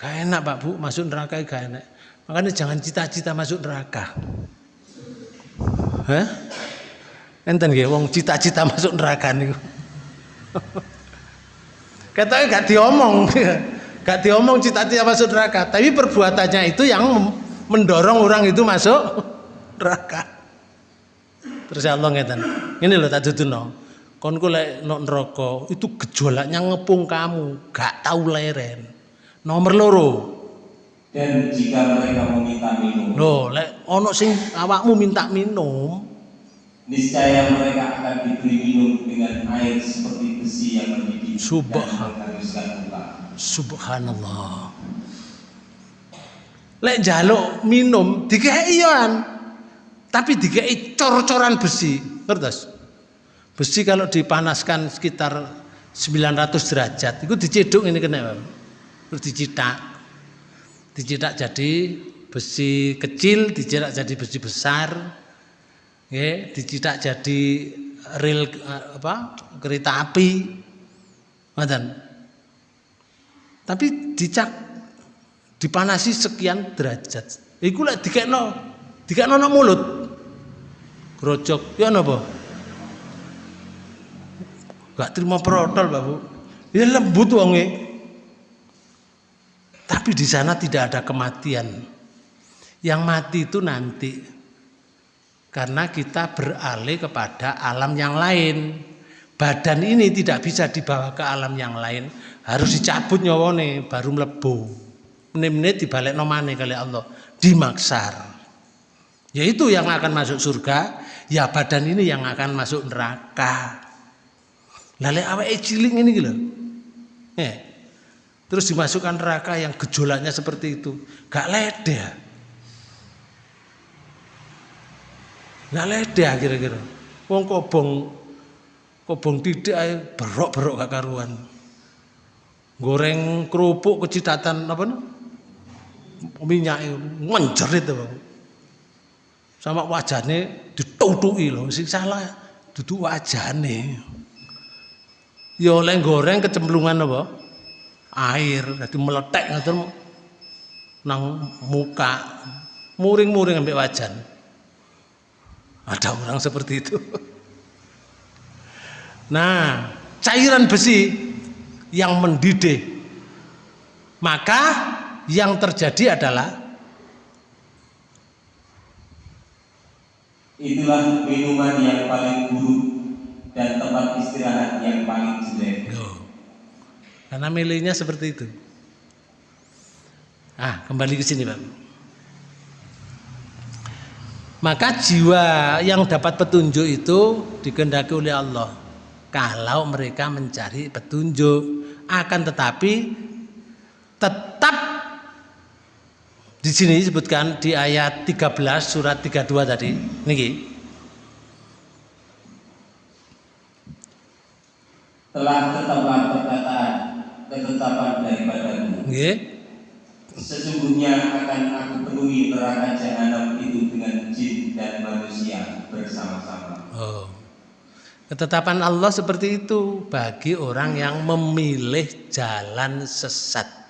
Gak enak Pak Bu, masuk neraka gak enak. Makanya jangan cita-cita masuk neraka. Hah? Enten nggih wong cita-cita masuk neraka niku. Katanya gak diomong. Gak diomong cita-cita masuk neraka, tapi perbuatannya itu yang mendorong orang itu masuk neraka. Terus Allah ngeten. Ini loh tak duduno. Kon lek nok neraka itu gejolaknya ngepung kamu, gak tahu leren. Nomor loro. Dan jika mereka meminta minum, Loh, lek ono sing awakmu minta minum, niscaya mereka akan diberi minum dengan air seperti besi yang mendidih Subhan- dan menghanguskan muka. subhanallah. Lek jaluk minum dikei yoan. Tapi dikei cor-coran besi. Ngertos? Besi kalau dipanaskan sekitar 900 derajat, itu diceduk ini kena. Terus dicitak. Dicitak jadi besi kecil, dicitak jadi besi besar. Ya, dicitak jadi rel apa? kereta api. Ngoten. Tapi dicak dipanasi sekian derajat. Iku lek dikekno dikekno nang mulut. Grojok ya napa? Gak terima protol, Pak Bu. Ya lembut wonge. Tapi di sana tidak ada kematian. Yang mati itu nanti. Karena kita beralih kepada alam yang lain. Badan ini tidak bisa dibawa ke alam yang lain. Harus dicabut nyawane baru mlebu. Menit-menit dibalik nomane kali Allah. Dimaksar. Yaitu yang akan masuk surga. Ya badan ini yang akan masuk neraka. Lalu awake cilik ini gitu. Eh. Terus dimasukkan neraka yang gejolaknya seperti itu. Gak ledeh. Gak ledeh kira-kira. Wong kobong kobong tidak berok-berok gak karuan. Goreng kerupuk kecitatan apa nih? Minyak menjerit Bang. Sama wajahnya ditutuki loh, sing salah duduk wajahnya. Ya oleh goreng kecemplungan apa? Air, jadi meletek ngoten nang muka. Muring-muring ambek wajan. Ada orang seperti itu. Nah, cairan besi yang mendidih. Maka yang terjadi adalah Itulah minuman yang paling buruk dan tempat istirahat yang paling jelek. Loh. Karena milihnya seperti itu. Ah, kembali ke sini, Pak. Maka jiwa yang dapat petunjuk itu dikehendaki oleh Allah. Kalau mereka mencari petunjuk, akan tetapi tetap di sini disebutkan di ayat 13 surat 32 tadi. Niki. Telah tetaplah perkataan ketetapan daripadamu. Nggih. Sesungguhnya akan aku penuhi neraka jahanam itu dengan jin dan manusia bersama-sama. Oh. Ketetapan Allah seperti itu bagi orang yang memilih jalan sesat.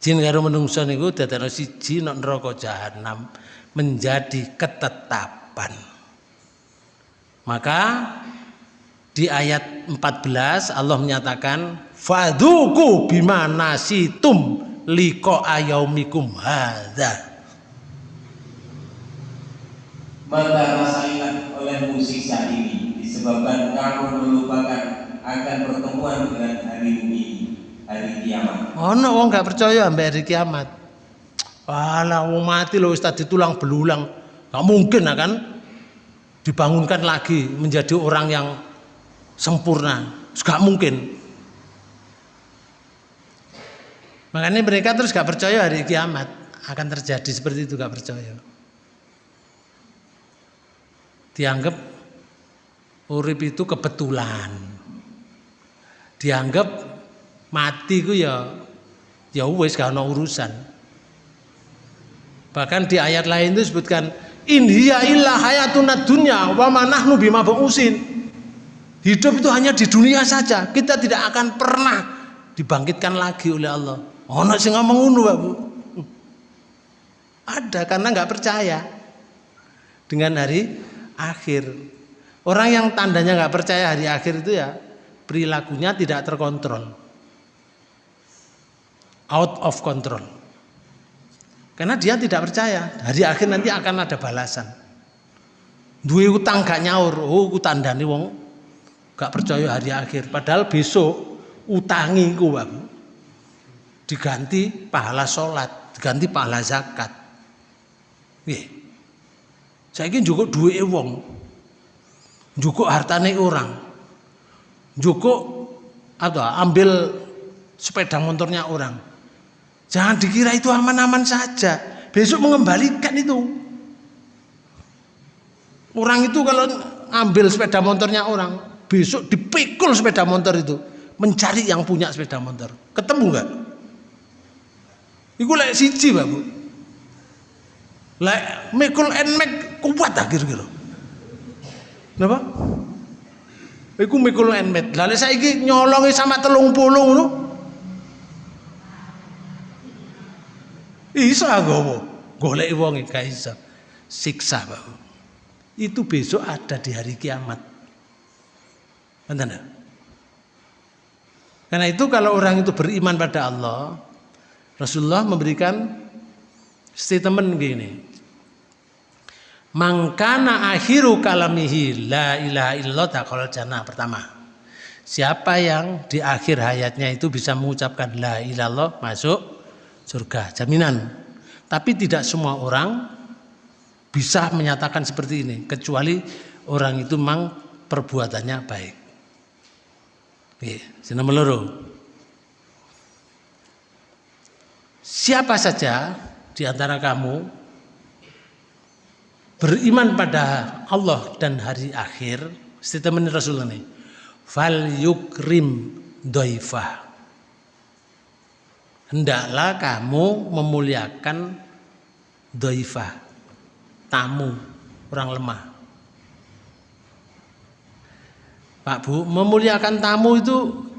Jin karo menungso niku dadekno siji nek neraka jahanam menjadi ketetapan. Maka di ayat 14 Allah menyatakan fadhuku bima nasitum liko ayaumikum hadza. Maka rasailah olehmu siksa ini disebabkan kamu melupakan akan pertemuan dengan hari ini, hari kiamat. Ono wong gak percaya ambek hari kiamat. Walah wong mati wis tadi tulang belulang. Gak mungkin akan dibangunkan lagi menjadi orang yang sempurna. Gak mungkin. Makanya mereka terus gak percaya hari kiamat akan terjadi seperti itu gak percaya. Dianggap urip itu kebetulan. Dianggap mati ku ya ya wis gak urusan. Bahkan di ayat lain itu disebutkan in hiya illa hayatuna dunya wa ma nahnu bima ba'usin. Hidup itu hanya di dunia saja. Kita tidak akan pernah dibangkitkan lagi oleh Allah. Ono sing ngomong ngono, Bu. Ada karena nggak percaya dengan hari akhir. Orang yang tandanya nggak percaya hari akhir itu ya perilakunya tidak terkontrol, out of control. Karena dia tidak percaya hari akhir nanti akan ada balasan. Dua utang gak nyaur, oh ku tandani wong gak percaya hari akhir. Padahal besok utangi babu diganti pahala sholat, diganti pahala zakat. Nggih. Saiki njukuk duwike wong. Njukuk hartane orang. Njukuk atau ambil sepeda motornya orang. Jangan dikira itu aman-aman saja. Besok mengembalikan itu. Orang itu kalau ambil sepeda motornya orang, besok dipikul sepeda motor itu, mencari yang punya sepeda motor. Ketemu nggak? Iku lek siji, Pak Bu. Lek mikul en mek kuat tak kira-kira. Napa? Iku mikul en mek. Lah lek saiki nyolongi sama telung puluh ngono. Isa gowo. Golek wong gak isa. Siksa, Pak. Itu besok ada di hari kiamat. Benar Karena itu kalau orang itu beriman pada Allah, Rasulullah memberikan statement gini. Mangkana akhiru kalamihi la ilaha illallah taqal jannah pertama. Siapa yang di akhir hayatnya itu bisa mengucapkan la ilallah masuk surga, jaminan. Tapi tidak semua orang bisa menyatakan seperti ini kecuali orang itu memang perbuatannya baik. Oke, sini meluru. Siapa saja di antara kamu beriman pada Allah dan hari akhir, statement Rasulullah ini, fal yukrim doifah. Hendaklah kamu memuliakan doifah, tamu, orang lemah. Pak Bu, memuliakan tamu itu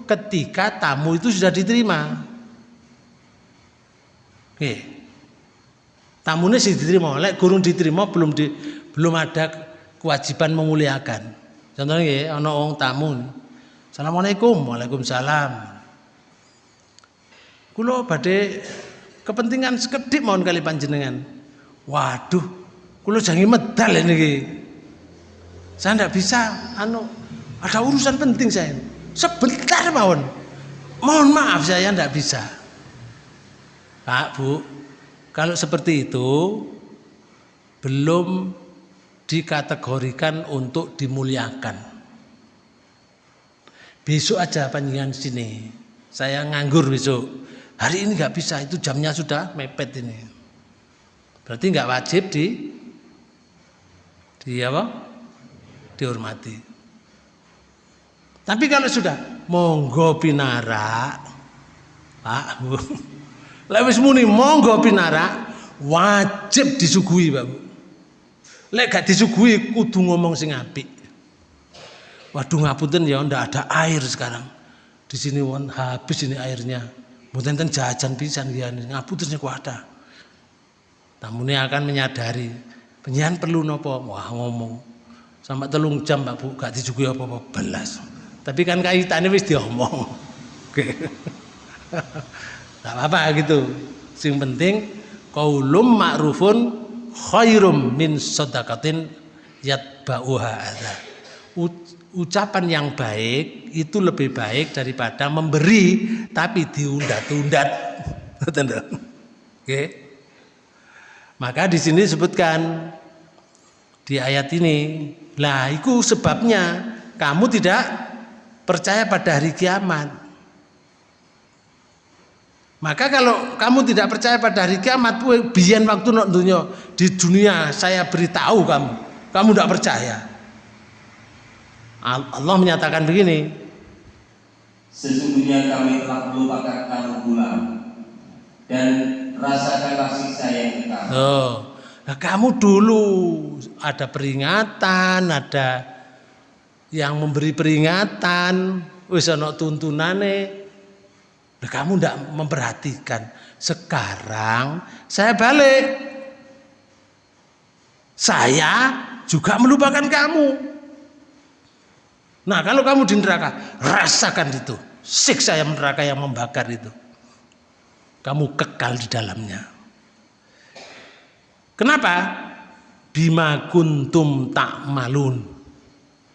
ketika tamu itu sudah diterima. Nggih. Tamune sih diterima, lek gurung diterima belum di, belum ada kewajiban memuliakan. Contohnya nggih ana wong tamu. Assalamualaikum. Waalaikumsalam. Kula badhe kepentingan sekedhik mohon kali panjenengan. Waduh, kula jangi medal ini. Saya tidak bisa anu ada urusan penting saya. Sebentar mawon. Mohon maaf saya tidak bisa. Pak, Bu, kalau seperti itu belum dikategorikan untuk dimuliakan. Besok aja panjangan sini. Saya nganggur besok. Hari ini nggak bisa, itu jamnya sudah mepet ini. Berarti nggak wajib di di apa? Dihormati. Tapi kalau sudah monggo pinara, Pak, Bu. Lek wis muni monggo pinara, wajib disuguhi, Pak. Lek gak disuguhi kudu ngomong sing apik. Waduh ngapunten ya ndak ada air sekarang. Di sini won habis ini airnya. Mboten ten jajan pisan ngapun ngaputusnya kuada. Tamune akan menyadari penyian perlu nopo wah ngomong sampai telung jam Pak Bu gak dijugi apa-apa belas. Tapi kan kaitannya wis diomong. Oke. Gak apa-apa gitu. Sing penting qaulum ma'rufun khairum min sadaqatin yatba'uha adza. Ucapan yang baik itu lebih baik daripada memberi tapi diundat-undat. Oke. Maka di sini disebutkan di ayat ini, lah itu sebabnya kamu tidak percaya pada hari kiamat. Maka kalau kamu tidak percaya pada hari kiamat, biar waktu dunia di dunia saya beritahu kamu, kamu tidak percaya. Allah menyatakan begini. Sesungguhnya kami telah melupakan kamu pula dan rasakanlah siksa yang kekal. Oh, nah kamu dulu ada peringatan, ada yang memberi peringatan, wis ana tuntunane, Nah, kamu tidak memperhatikan. Sekarang saya balik. Saya juga melupakan kamu. Nah kalau kamu di neraka, rasakan itu. Siksa yang neraka yang membakar itu. Kamu kekal di dalamnya. Kenapa? Bima kuntum tak malun.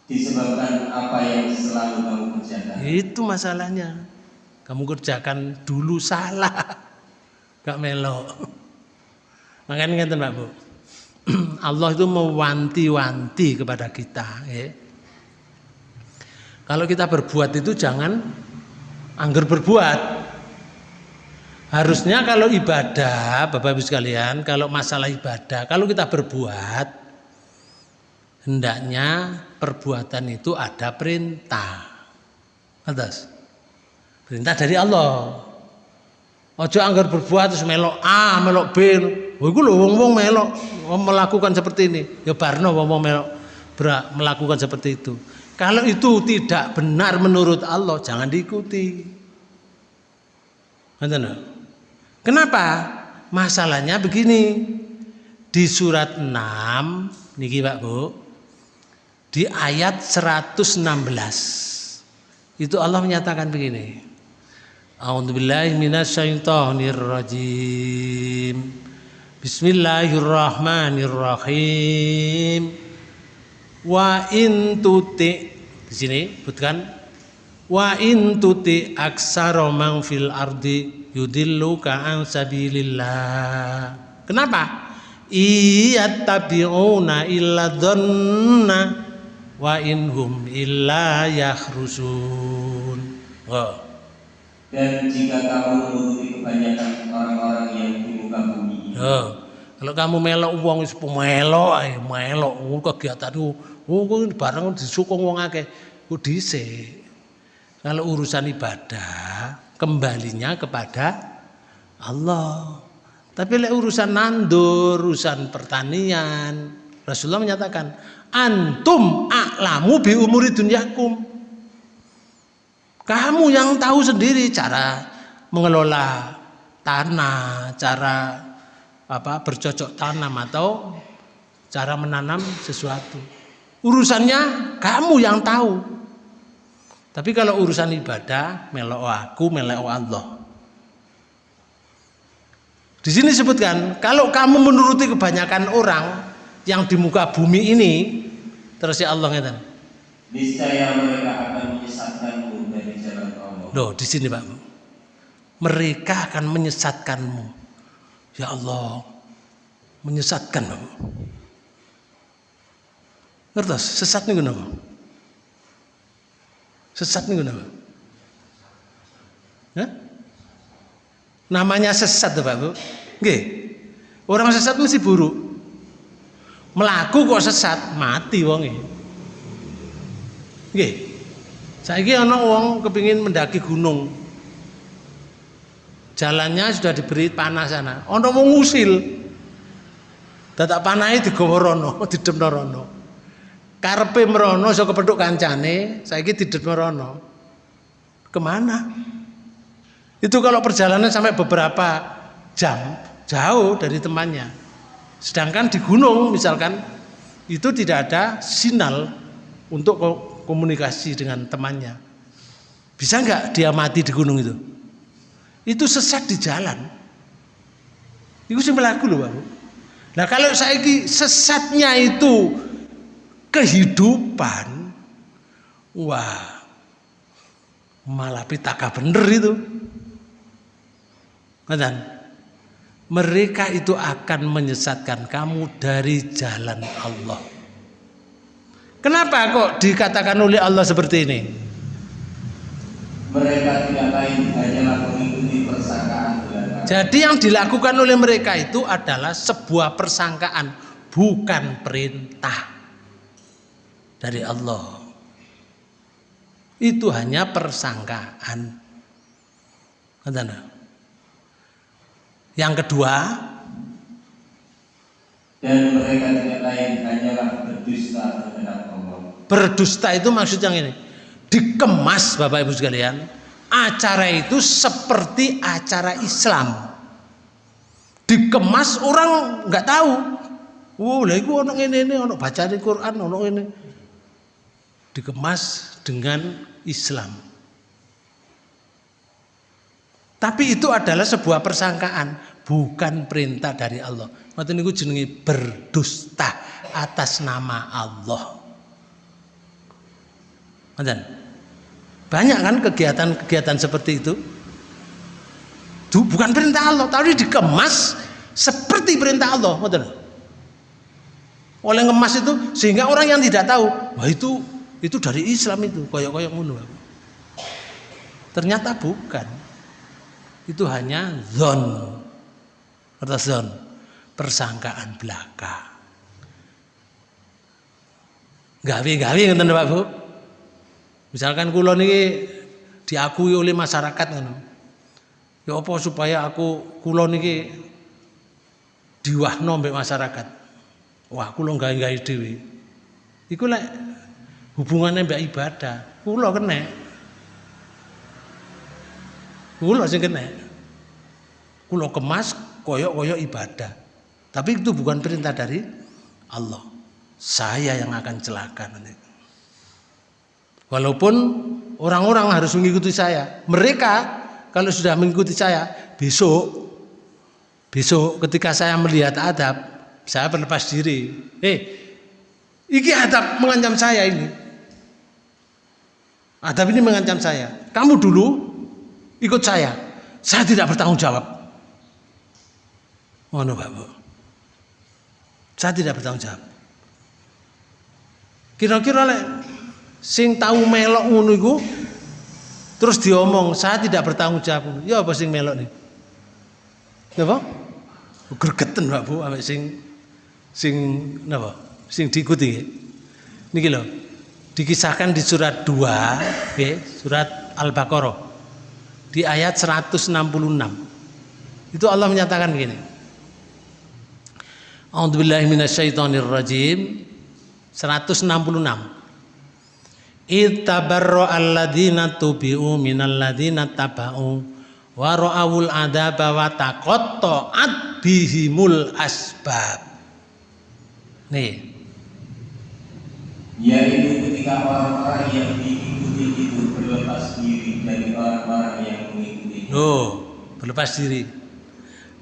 Disebabkan apa yang selalu kamu kerjakan. Itu masalahnya kamu kerjakan dulu salah gak melok makanya ngeten Pak Bu Allah itu mewanti-wanti kepada kita ya. Kalau kita berbuat itu jangan angger berbuat harusnya kalau ibadah Bapak Ibu sekalian kalau masalah ibadah kalau kita berbuat hendaknya perbuatan itu ada perintah atas Perintah dari Allah. Ojo anggar berbuat terus melok A, melok B. Oh, iku lho wong-wong melok melakukan seperti ini. Ya barno wong-wong melok melakukan seperti itu. Kalau itu tidak benar menurut Allah, jangan diikuti. Kenapa? Masalahnya begini. Di surat 6 niki Pak Bu. Di ayat 116. Itu Allah menyatakan begini. A'udzubillahi. Bismillahirrahmanirrahim. Wa in tuti di sini bukan wa in tuti aksara man fil ardi yudilluka an sabilillah. Kenapa? Iyattabi'una illa dhanna wa inhum illa yakhrusun. Oh dan jika kamu menuruti kebanyakan orang-orang yang di muka bumi. Oh, kalau kamu melok uang wis melok ae, melok kegiatan itu, oh barang disukung wong akeh, ku dhisik. Kalau urusan ibadah kembalinya kepada Allah. Tapi lek urusan nandur, urusan pertanian, Rasulullah menyatakan, antum a'lamu bi umuri dunyakum. Kamu yang tahu sendiri cara mengelola tanah, cara apa bercocok tanam atau cara menanam sesuatu. Urusannya kamu yang tahu. Tapi kalau urusan ibadah, melok aku, melok Allah. Di sini disebutkan, kalau kamu menuruti kebanyakan orang yang di muka bumi ini, terus ya Allah ngeten. Niscaya mereka akan menyesatkanmu Loh, di sini Pak. Mereka akan menyesatkanmu. Ya Allah, menyesatkan. Ngertos, sesat nih kenapa? Sesat nih kenapa? Hah? Namanya sesat Pak Bu. Nggih. Orang sesat mesti buruk. Melaku kok sesat, mati wonge. Nggih. Saiki ana wong kepingin mendaki gunung. Jalannya sudah diberi panah sana. Ana wong ngusil. Dadak panahe digawa rono, didemno rono. Karepe merono iso kepethuk kancane, saiki didemno rono. Ke mana? Itu kalau perjalanan sampai beberapa jam jauh dari temannya. Sedangkan di gunung misalkan itu tidak ada sinyal untuk komunikasi dengan temannya. Bisa nggak dia mati di gunung itu? Itu sesat di jalan. Itu sih melaku loh, Bapak. Nah kalau saya sesatnya itu kehidupan, wah malah pitaka bener itu. Dan mereka itu akan menyesatkan kamu dari jalan Allah. Kenapa kok dikatakan oleh Allah seperti ini? Mereka tidak lain hanyalah. Jadi yang dilakukan oleh mereka itu adalah sebuah persangkaan, bukan perintah dari Allah. Itu hanya persangkaan. Yang kedua, dan mereka tidak lain hanyalah berdusta terhadap Allah. Berdusta itu maksud yang ini. Dikemas Bapak Ibu sekalian, acara itu seperti acara Islam. Dikemas orang nggak tahu. Wow, lah itu orang ini ini orang baca di Quran orang ini. Dikemas dengan Islam. Tapi itu adalah sebuah persangkaan, bukan perintah dari Allah. Maka niku jenenge berdusta atas nama Allah. Ngoten. Banyak kan kegiatan-kegiatan seperti itu? Bukan perintah Allah, tapi dikemas seperti perintah Allah. Oleh ngemas itu sehingga orang yang tidak tahu, wah itu itu dari Islam itu, koyok-koyok ngono. Ternyata bukan itu hanya zon atau zon persangkaan belaka gawe-gawe ngoten Pak Bu misalkan kula niki diakui oleh masyarakat ngono ya apa supaya aku kula niki diwahno mbek masyarakat wah kula gawe-gawe dhewe iku lek hubungannya mbak ibadah kula kena Kulo sing kena. Kulo kemas koyok-koyok ibadah. Tapi itu bukan perintah dari Allah. Saya yang akan celaka nanti. Walaupun orang-orang harus mengikuti saya. Mereka kalau sudah mengikuti saya, besok besok ketika saya melihat adab, saya berlepas diri. Eh, iki adab mengancam saya ini. Adab ini mengancam saya. Kamu dulu ikut saya. Saya tidak bertanggung jawab. Ngono Pak Bu. Saya tidak bertanggung jawab. Kira-kira sing tahu melok ngono iku terus diomong saya tidak bertanggung jawab. Ya apa sing melok nih? Napa? Gregeten Pak Bu ambek sing sing napa? Sing diikuti. Niki lho. Dikisahkan di surat 2, nggih, surat Al-Baqarah di ayat 166. Itu Allah menyatakan begini. A'udzubillahi minasyaitonirrajim 166. Ittabarra alladzina tubi'u minalladzina taba'u wa ra'awul adaba wa taqatta'at bihimul asbab. Nih. Yaitu ketika orang-orang yang diikuti itu berlepas diri dari orang-orang yang Oh, berlepas diri.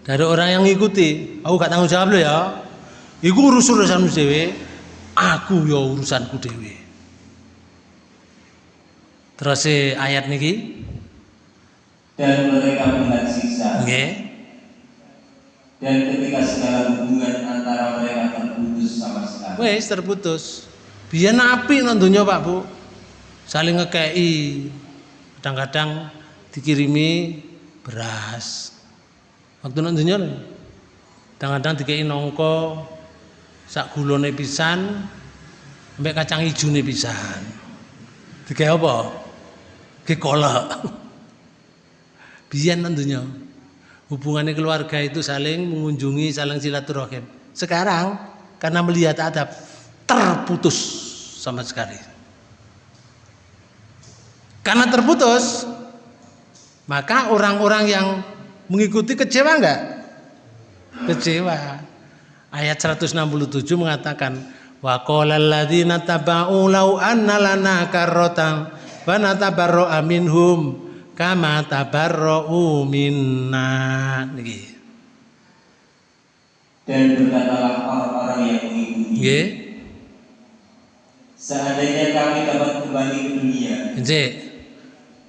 Dari orang yang ngikuti, aku gak tanggung jawab lo ya. Iku urus urusanmu dewe, aku ya urusanku dewe. Terus ayat niki dan mereka melihat siksa. Okay. Dan ketika segala hubungan antara mereka terputus sama sekali. Wes terputus. Biar napi nontonnya Pak Bu. Saling ngekei. Kadang-kadang dikirimi beras waktu nang dunya kadang-kadang dikei nongko sak gulone pisan sampai kacang nih pisan dikei apa ke kolak biyen nang dunya hubungannya keluarga itu saling mengunjungi saling silaturahim sekarang karena melihat adab terputus sama sekali karena terputus Maka orang-orang yang mengikuti kecewa enggak? Kecewa. Ayat 167 mengatakan wa qala alladziina taba'u law anna lana karratan wa natabarra'a minhum kama tabarra'u minna. Niki. Dan berkatalah orang-orang yang mengikuti Nggih. Seandainya kami dapat kembali ke dunia Encik.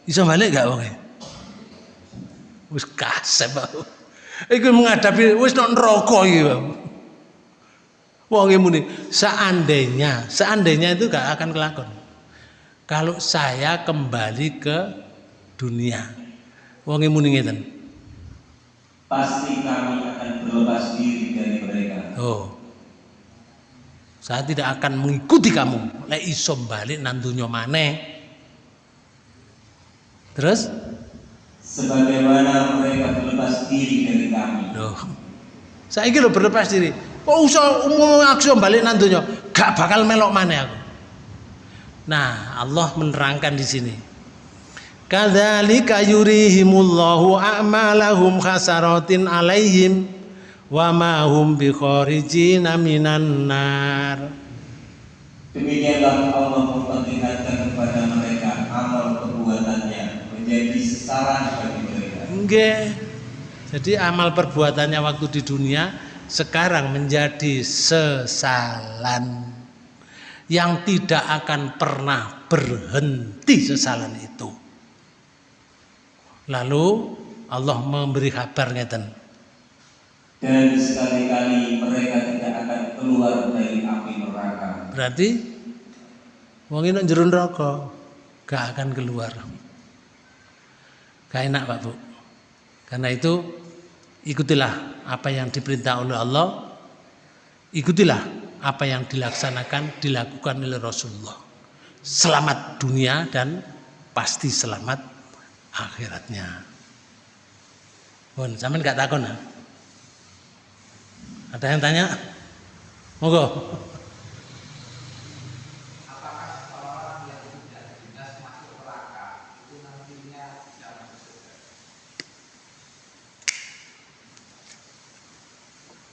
Iso balik gak wong? Wis kasep aku. Iku menghadapi wis nang neraka iki, Bang. Wong muni seandainya, seandainya itu gak akan kelakon. Kalau saya kembali ke dunia. Wong muni ngeten. Pasti kami akan berlepas diri dari mereka Oh. Saya tidak akan mengikuti kamu. Lek iso balik nang donya maneh. Terus Sebagaimana mereka berlepas diri dari kami Loh. Saiki lho berlepas diri. Kok usah umum aku balik nang donya, gak bakal melok maneh aku. Nah, Allah menerangkan di sini. Kadzalika yurihimullahu a'malahum khasaratin alaihim wa ma hum bikharijina minan nar. Demikianlah Allah memperlihatkan kepada mereka amal perbuatannya menjadi sesaran bagi mereka Nggih. Jadi amal perbuatannya waktu di dunia sekarang menjadi sesalan yang tidak akan pernah berhenti sesalan itu. Lalu Allah memberi kabar ngeten. dan sekali-kali mereka tidak akan keluar dari api neraka Berarti wong ini jero neraka gak akan keluar. Gak enak Pak Bu. Karena itu ikutilah apa yang diperintah oleh Allah. Ikutilah apa yang dilaksanakan, dilakukan oleh Rasulullah. Selamat dunia dan pasti selamat akhiratnya. Pun, sampean gak takon ya? Ada yang tanya? Monggo.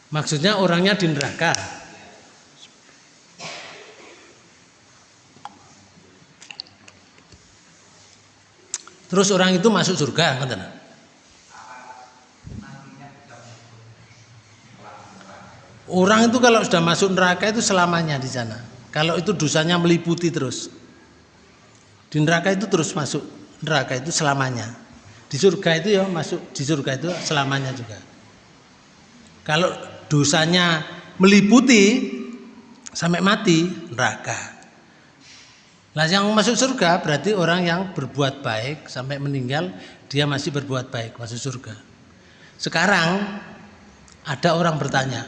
Maksudnya orangnya di neraka. Terus orang itu masuk surga, ngoten. Orang itu kalau sudah masuk neraka itu selamanya di sana. Kalau itu dosanya meliputi terus. Di neraka itu terus masuk neraka itu selamanya. Di surga itu ya masuk di surga itu selamanya juga. Kalau dosanya meliputi sampai mati neraka. Nah yang masuk surga berarti orang yang berbuat baik sampai meninggal dia masih berbuat baik masuk surga. Sekarang ada orang bertanya,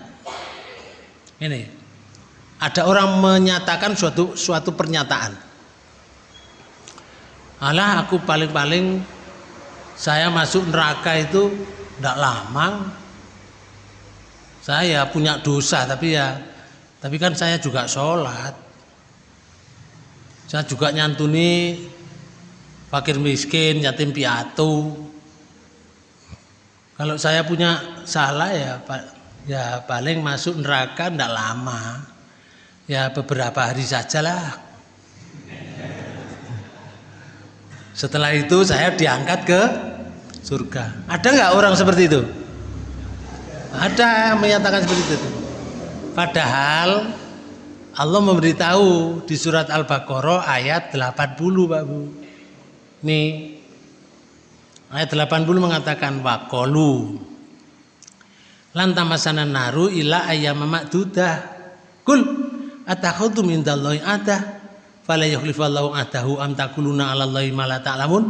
ini ada orang menyatakan suatu suatu pernyataan. Alah aku paling-paling saya masuk neraka itu tidak lama. Saya punya dosa tapi ya tapi kan saya juga sholat. Saya juga nyantuni fakir miskin, yatim piatu. Kalau saya punya salah ya ya paling masuk neraka tidak lama. Ya beberapa hari sajalah. Setelah itu saya diangkat ke surga. Ada nggak orang seperti itu? Ada yang menyatakan seperti itu. Padahal Allah memberitahu di surat Al-Baqarah ayat 80 Pak Bu. Nih ayat 80 mengatakan waqalu lantamasana naru ila ayyama ma'dudah. Kul atakhudhu min dallahi adah fala yukhlifallahu adahu am takuluna 'ala Allahi ma la ta'lamun.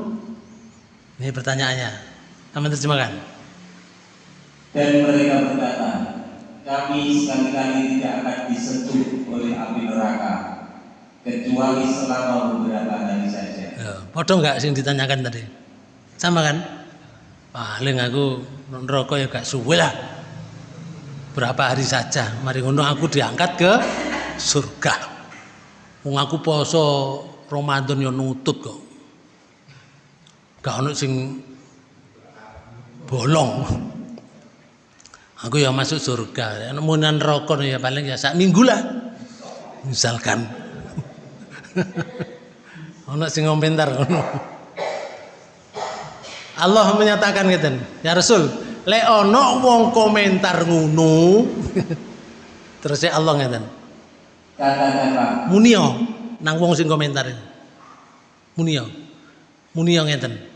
Ini pertanyaannya. Sama terjemahkan. dan mereka berkata kami sekali-kali tidak akan disentuh oleh api neraka kecuali selama beberapa hari saja Ya, Podo enggak sing ditanyakan tadi? Sama kan? Paling aku neraka ya gak suwe lah. Berapa hari saja, mari ngono aku diangkat ke surga. Wong aku poso Ramadan ya nutut kok. Gak ono sing bolong. Aku ya masuk surga. Munan rokok ya paling ya sak minggu lah. Misalkan. Ono sing komentar ngono. Allah menyatakan ngeten, ya Rasul, lek ono wong komentar ngono. Terus ya Allah ngeten. Munio nang wong sing komentar. Munio. Munio ngeten.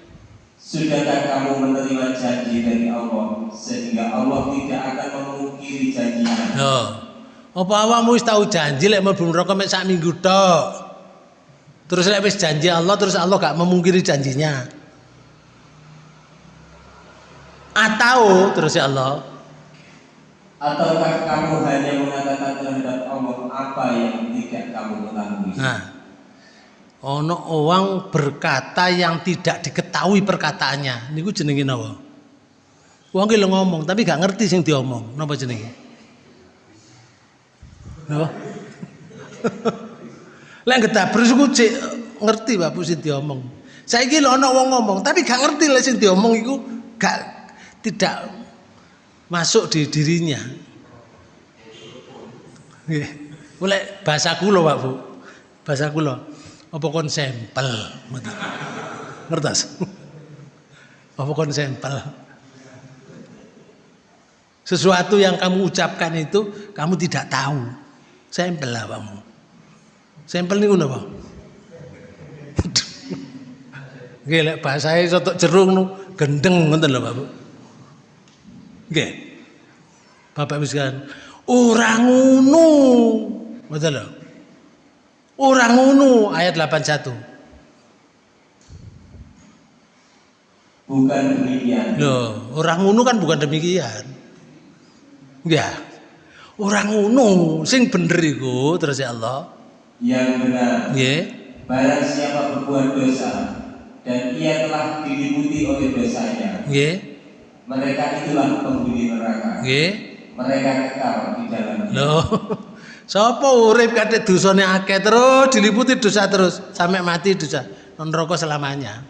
sudahkah kamu menerima janji dari Allah sehingga Allah tidak akan memungkiri janjinya? Yo. Apa awakmu wis tau janji lek mlebu neraka mek sak minggu tok. Terus lek wis janji Allah terus Allah gak memungkiri janjinya. Atau terus ya Allah, Ataukah kamu hanya mengatakan terhadap Allah apa yang tidak kamu ketahui? nah ono orang berkata yang tidak diketahui perkataannya. Niku jenenge napa? Wong ki ngomong tapi gak ngerti sing diomong. Napa jenenge? Napa? Lek gedabres iku cek ngerti Bapak sing diomong. Saiki lho ana wong ngomong tapi gak ngerti lek sing diomong iku gak tidak masuk di dirinya. Nggih. Bahasa kula Pak Bu. Bahasa kula. Apa kon sampel? Ngertos? Apa kon sampel? Sesuatu yang kamu ucapkan itu kamu tidak tahu. Sampel lah kamu. Sampel niku napa? Nggih lek bahasae sotok jerung nu gendeng ngoten lho Pak Bu. Nggih. Bapak wis kan ora ngono. Ngoten lho. Ora ngono ayat 81. Bukan demikian. Loh, orang ngono kan bukan demikian. Ya. Orang ngono sing bener iku terus ya Allah. Yang benar, Nggih. barang siapa berbuat dosa dan ia telah diliputi oleh dosanya, Nggih. mereka itulah penghuni neraka. Nggih. Mereka kekal di dalamnya. Loh. Sapa urip kate dosane akeh terus diliputi dosa terus sampai mati dosa non rokok selamanya.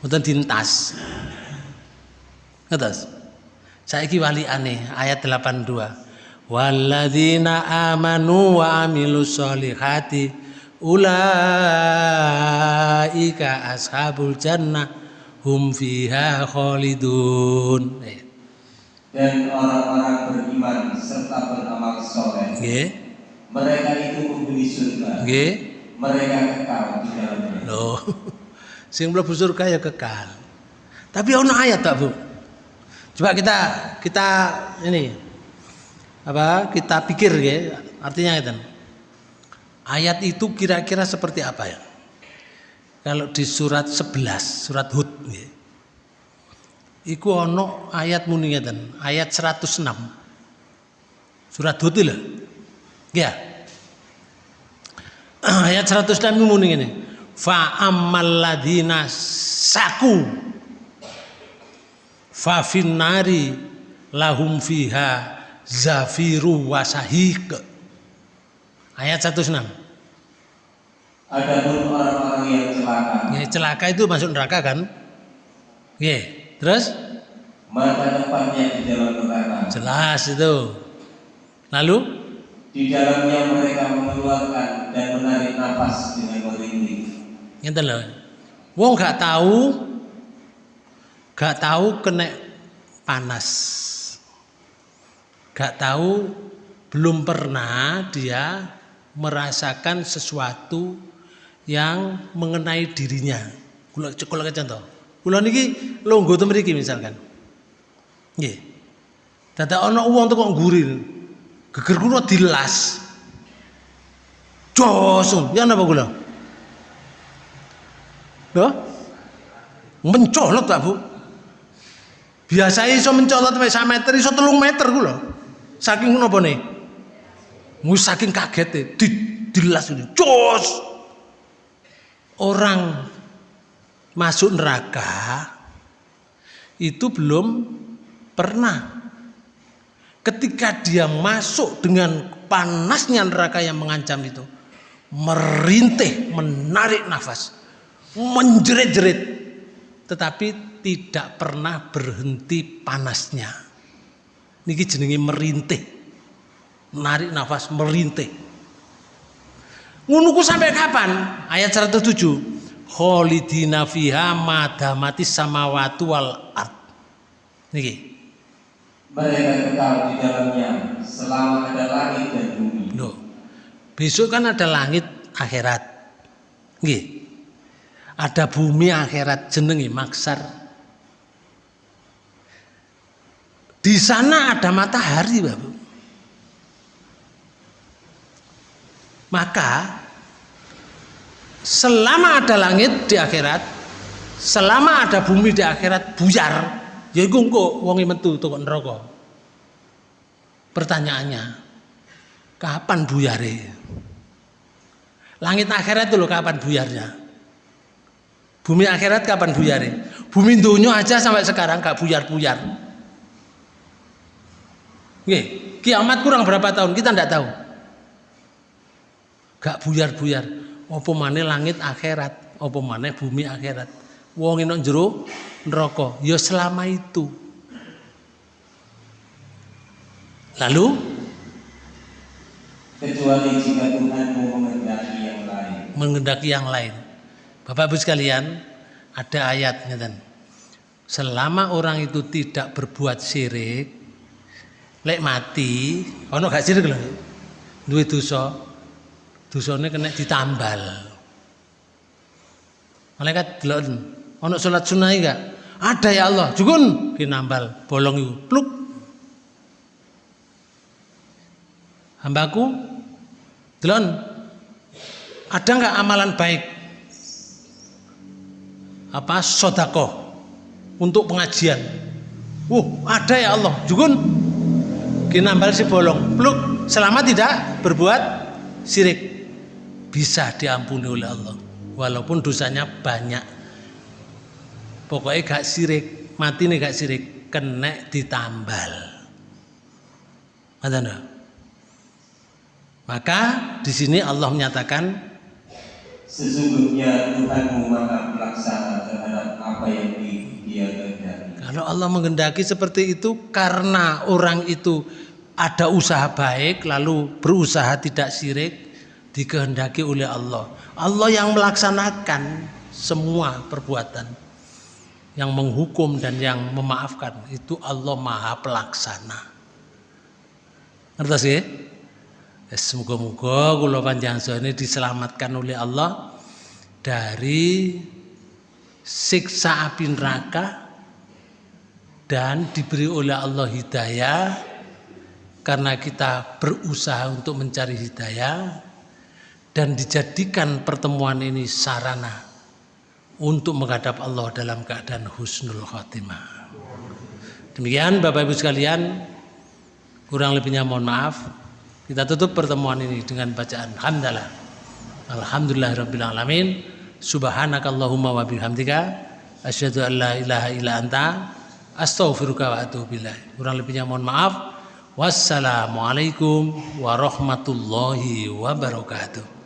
Mboten dintas. Ngertos? Saiki wali aneh ayat 82. Walladzina amanu wa amilus solihati ulaika ashabul jannah hum fiha khalidun. Eh, Dan orang-orang beriman serta beramal soleh, Nggih. mereka itu penghuni surga. Nggih. Mereka kekal di dalamnya. Loh. Sing mlebu surga ya kekal. Tapi ono ayat tak, Bu? Coba kita kita ini apa? Kita pikir ya, artinya itu. Ayat itu kira-kira seperti apa ya? Kalau di surat 11, surat Hud nggih. Iku ono ayat muni ngeten, ayat 106. Surat Hud lho. Ya. Ayat 106 iku muni ngene. Fa ammal ladina saku fa finnari lahum fiha zafiru wasahiq. Ayat 106. Adapun orang-orang yang celaka, Ya, celaka itu masuk neraka kan? Oke, terus maka tempatnya di dalam neraka. jelas itu. Lalu Di dalamnya mereka mengeluarkan dan menarik nafas dengan merintih. ngeten lho. Wong gak tahu gak tahu kena panas. Gak tahu belum pernah dia merasakan sesuatu yang mengenai dirinya. Kula kula contoh. Kula niki longgo to mriki misalkan. Nggih. Dadak ana wong teko ngguri. Geger kula dilas. Jos, ya napa kula? Loh? Mencolot Pak Bu. Biasa iso mencolot sampai 1 meter, iso 3 meter ku lho. Saking napa nih? Mu saking kaget di dilas ini. Jos. Orang masuk neraka itu belum pernah ketika dia masuk dengan panasnya neraka yang mengancam itu merintih menarik nafas menjerit-jerit tetapi tidak pernah berhenti panasnya. Niki jenenge merintih. Narik nafas merintih. Ngono ku sampai kapan? Ayat 107. Kholidina fiha madamati samawati wal ard. Niki. Mereka kekal di dalamnya selama ada langit dan bumi. Loh. Besok kan ada langit akhirat. Nggih. Ada bumi akhirat jenenge maksar. Di sana ada matahari, Bapak. Maka selama ada langit di akhirat, selama ada bumi di akhirat buyar, ya iku engko wong metu teko neraka. Pertanyaannya, kapan buyare? Langit akhirat itu loh kapan buyarnya? Bumi akhirat kapan buyare? Bumi dunia aja sampai sekarang gak buyar-buyar. Nggih, kiamat kurang berapa tahun kita tidak tahu. Gak buyar-buyar. Apa maneh langit akhirat, apa maneh bumi akhirat. Wong nek jero neraka, ya selama itu. Lalu Kecuali jika Tuhanmu menghendaki yang lain. mengendaki yang lain. Bapak Ibu sekalian, ada ayat ngeten. Selama orang itu tidak berbuat syirik, lek mati, ono gak syirik lho. Duwe dosa, dosane kena ditambal. Malaikat delok, ono salat sunah gak? Ada ya Allah, jukun kinambal bolong iku. Pluk. Hambaku delon ada nggak amalan baik apa sodako untuk pengajian uh ada ya Allah jukun kinambal si bolong. Pluk selama tidak berbuat sirik bisa diampuni oleh Allah walaupun dosanya banyak. Pokoknya gak sirik mati nih gak sirik kena ditambal. Mana maka di sini Allah menyatakan Sesungguhnya Tuhanmu maha pelaksana terhadap apa yang di- dia kehendaki. Kalau Allah menghendaki seperti itu karena orang itu ada usaha baik lalu berusaha tidak syirik dikehendaki oleh Allah. Allah yang melaksanakan semua perbuatan yang menghukum dan yang memaafkan itu Allah Maha Pelaksana. Ngerti sih? Semoga-moga kula panjenengan ini diselamatkan oleh Allah dari siksa api neraka dan diberi oleh Allah hidayah karena kita berusaha untuk mencari hidayah dan dijadikan pertemuan ini sarana untuk menghadap Allah dalam keadaan husnul khotimah. Demikian Bapak Ibu sekalian, kurang lebihnya mohon maaf. Kita tutup pertemuan ini dengan bacaan hamdalah. Alhamdulillah rabbil alamin. Subhanakallahumma wa bihamdika asyhadu an la ilaha illa anta astaghfiruka wa atubu ilaik. Kurang lebihnya mohon maaf. Wassalamualaikum warahmatullahi wabarakatuh.